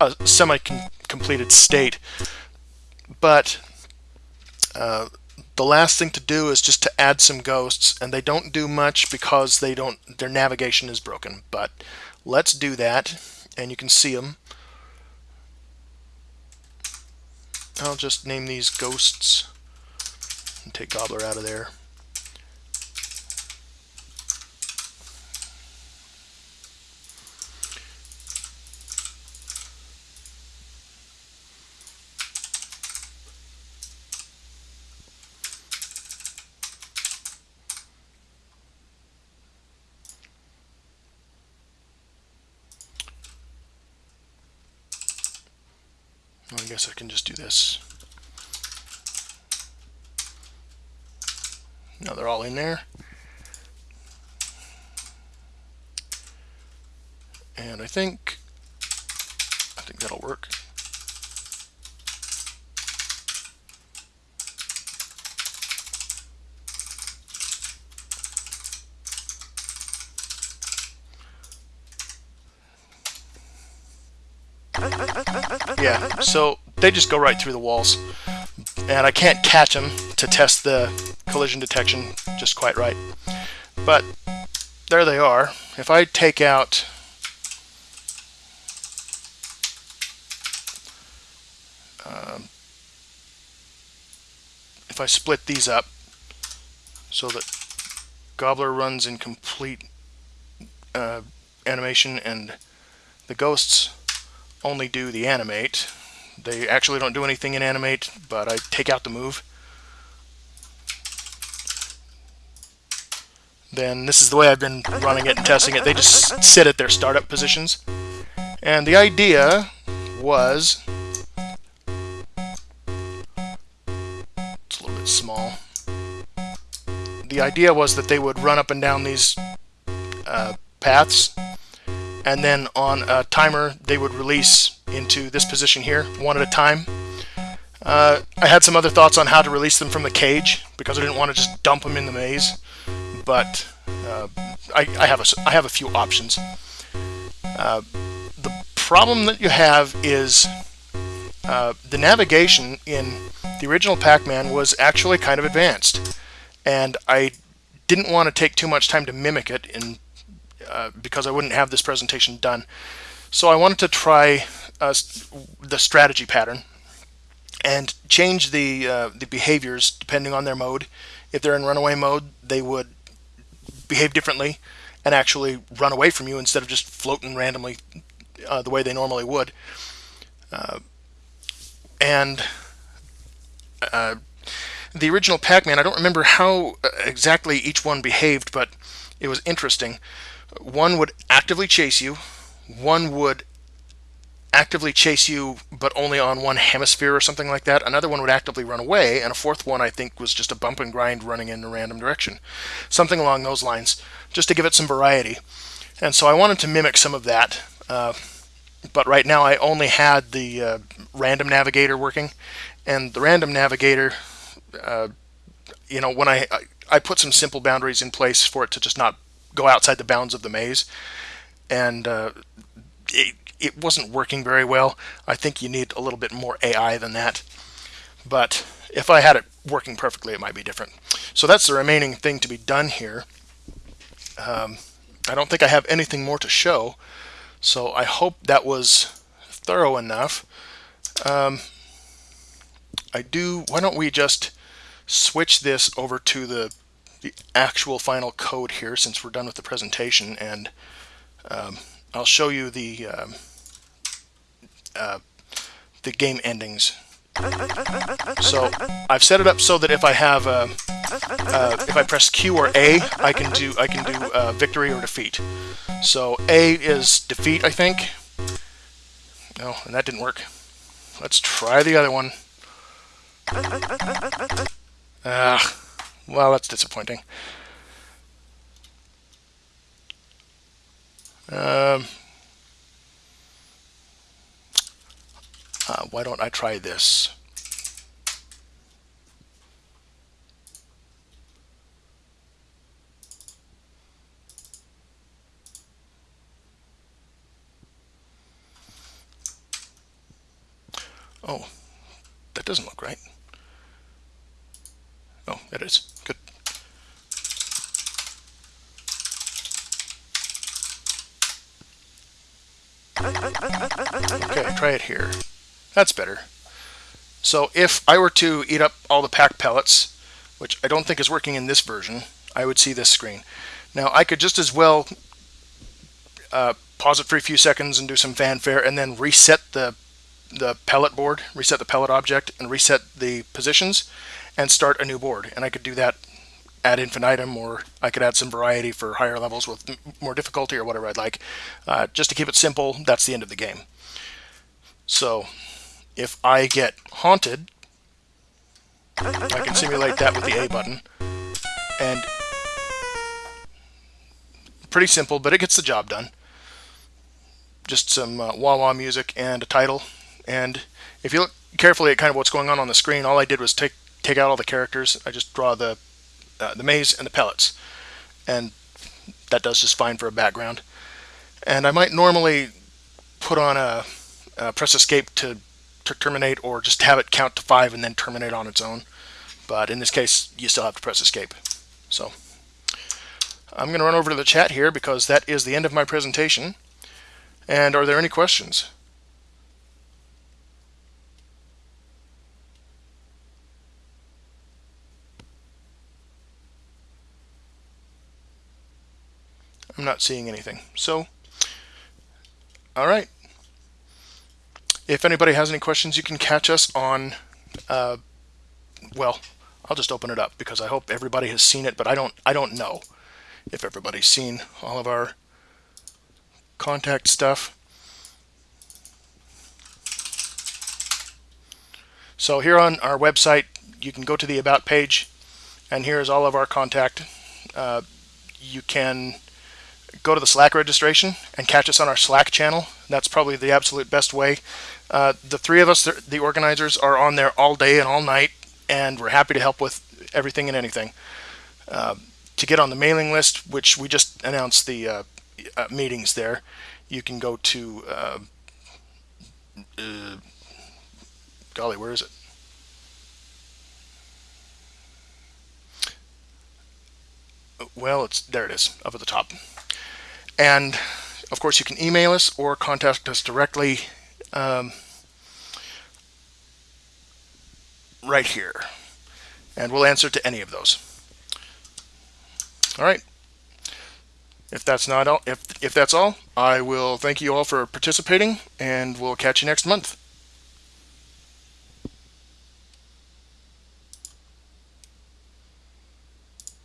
a semi-completed state. But, uh, the last thing to do is just to add some ghosts and they don't do much because they don't their navigation is broken but let's do that and you can see them I'll just name these ghosts and take Gobbler out of there guess I can just do this. Now they're all in there. And I think, I think that'll work. Yeah, so they just go right through the walls. And I can't catch them to test the collision detection just quite right. But there they are. If I take out um, if I split these up so that Gobbler runs in complete uh, animation and the ghosts only do the animate. They actually don't do anything in animate, but I take out the move. Then this is the way I've been running it and testing it. They just sit at their startup positions. And the idea was... It's a little bit small. The idea was that they would run up and down these uh, paths and then on a timer they would release into this position here one at a time uh, I had some other thoughts on how to release them from the cage because I didn't want to just dump them in the maze but uh, I, I, have a, I have a few options uh, the problem that you have is uh, the navigation in the original Pac-Man was actually kind of advanced and I didn't want to take too much time to mimic it in uh, because I wouldn't have this presentation done. So I wanted to try uh, the strategy pattern and change the uh, the behaviors depending on their mode. If they're in runaway mode, they would behave differently and actually run away from you instead of just floating randomly uh, the way they normally would. Uh, and the original Pac-Man, I don't remember how exactly each one behaved, but it was interesting one would actively chase you, one would actively chase you but only on one hemisphere or something like that. Another one would actively run away, and a fourth one I think was just a bump and grind running in a random direction. Something along those lines, just to give it some variety. And so I wanted to mimic some of that, uh, but right now I only had the uh, random navigator working, and the random navigator, uh, you know, when I, I put some simple boundaries in place for it to just not go outside the bounds of the maze, and uh, it, it wasn't working very well. I think you need a little bit more AI than that. But if I had it working perfectly, it might be different. So that's the remaining thing to be done here. Um, I don't think I have anything more to show, so I hope that was thorough enough. Um, I do, why don't we just switch this over to the the actual final code here since we're done with the presentation and um, I'll show you the um, uh, the game endings. So I've set it up so that if I have a, uh, if I press Q or A, I can do I can do uh, victory or defeat. So A is defeat, I think. No, and that didn't work. Let's try the other one. Ah, well, that's disappointing. Um, uh, why don't I try this? Oh, that doesn't look right. Oh, it is. Good. Okay, try it here. That's better. So if I were to eat up all the pack pellets, which I don't think is working in this version, I would see this screen. Now I could just as well uh, pause it for a few seconds and do some fanfare and then reset the the pellet board, reset the pellet object, and reset the positions, and start a new board. And I could do that ad infinitum, or I could add some variety for higher levels with more difficulty or whatever I'd like. Uh, just to keep it simple, that's the end of the game. So if I get haunted, I can simulate that with the A button. And pretty simple, but it gets the job done. Just some uh, wah-wah music and a title and if you look carefully at kind of what's going on on the screen, all I did was take take out all the characters. I just draw the uh, the maze and the pellets, and that does just fine for a background. And I might normally put on a, a press escape to, to terminate, or just have it count to five and then terminate on its own. But in this case, you still have to press escape. So I'm going to run over to the chat here because that is the end of my presentation. And are there any questions? I'm not seeing anything. So, all right. If anybody has any questions, you can catch us on, uh, well, I'll just open it up because I hope everybody has seen it, but I don't, I don't know if everybody's seen all of our contact stuff. So here on our website, you can go to the About page, and here's all of our contact. Uh, you can go to the Slack registration and catch us on our Slack channel. That's probably the absolute best way. Uh, the three of us, the organizers, are on there all day and all night, and we're happy to help with everything and anything. Uh, to get on the mailing list, which we just announced the uh, uh meetings there, you can go to, uh, golly, where is it? Well, it's there it is, up at the top. And of course, you can email us or contact us directly um, right here. And we'll answer to any of those. All right. If that's not all, if if that's all, I will thank you all for participating, and we'll catch you next month.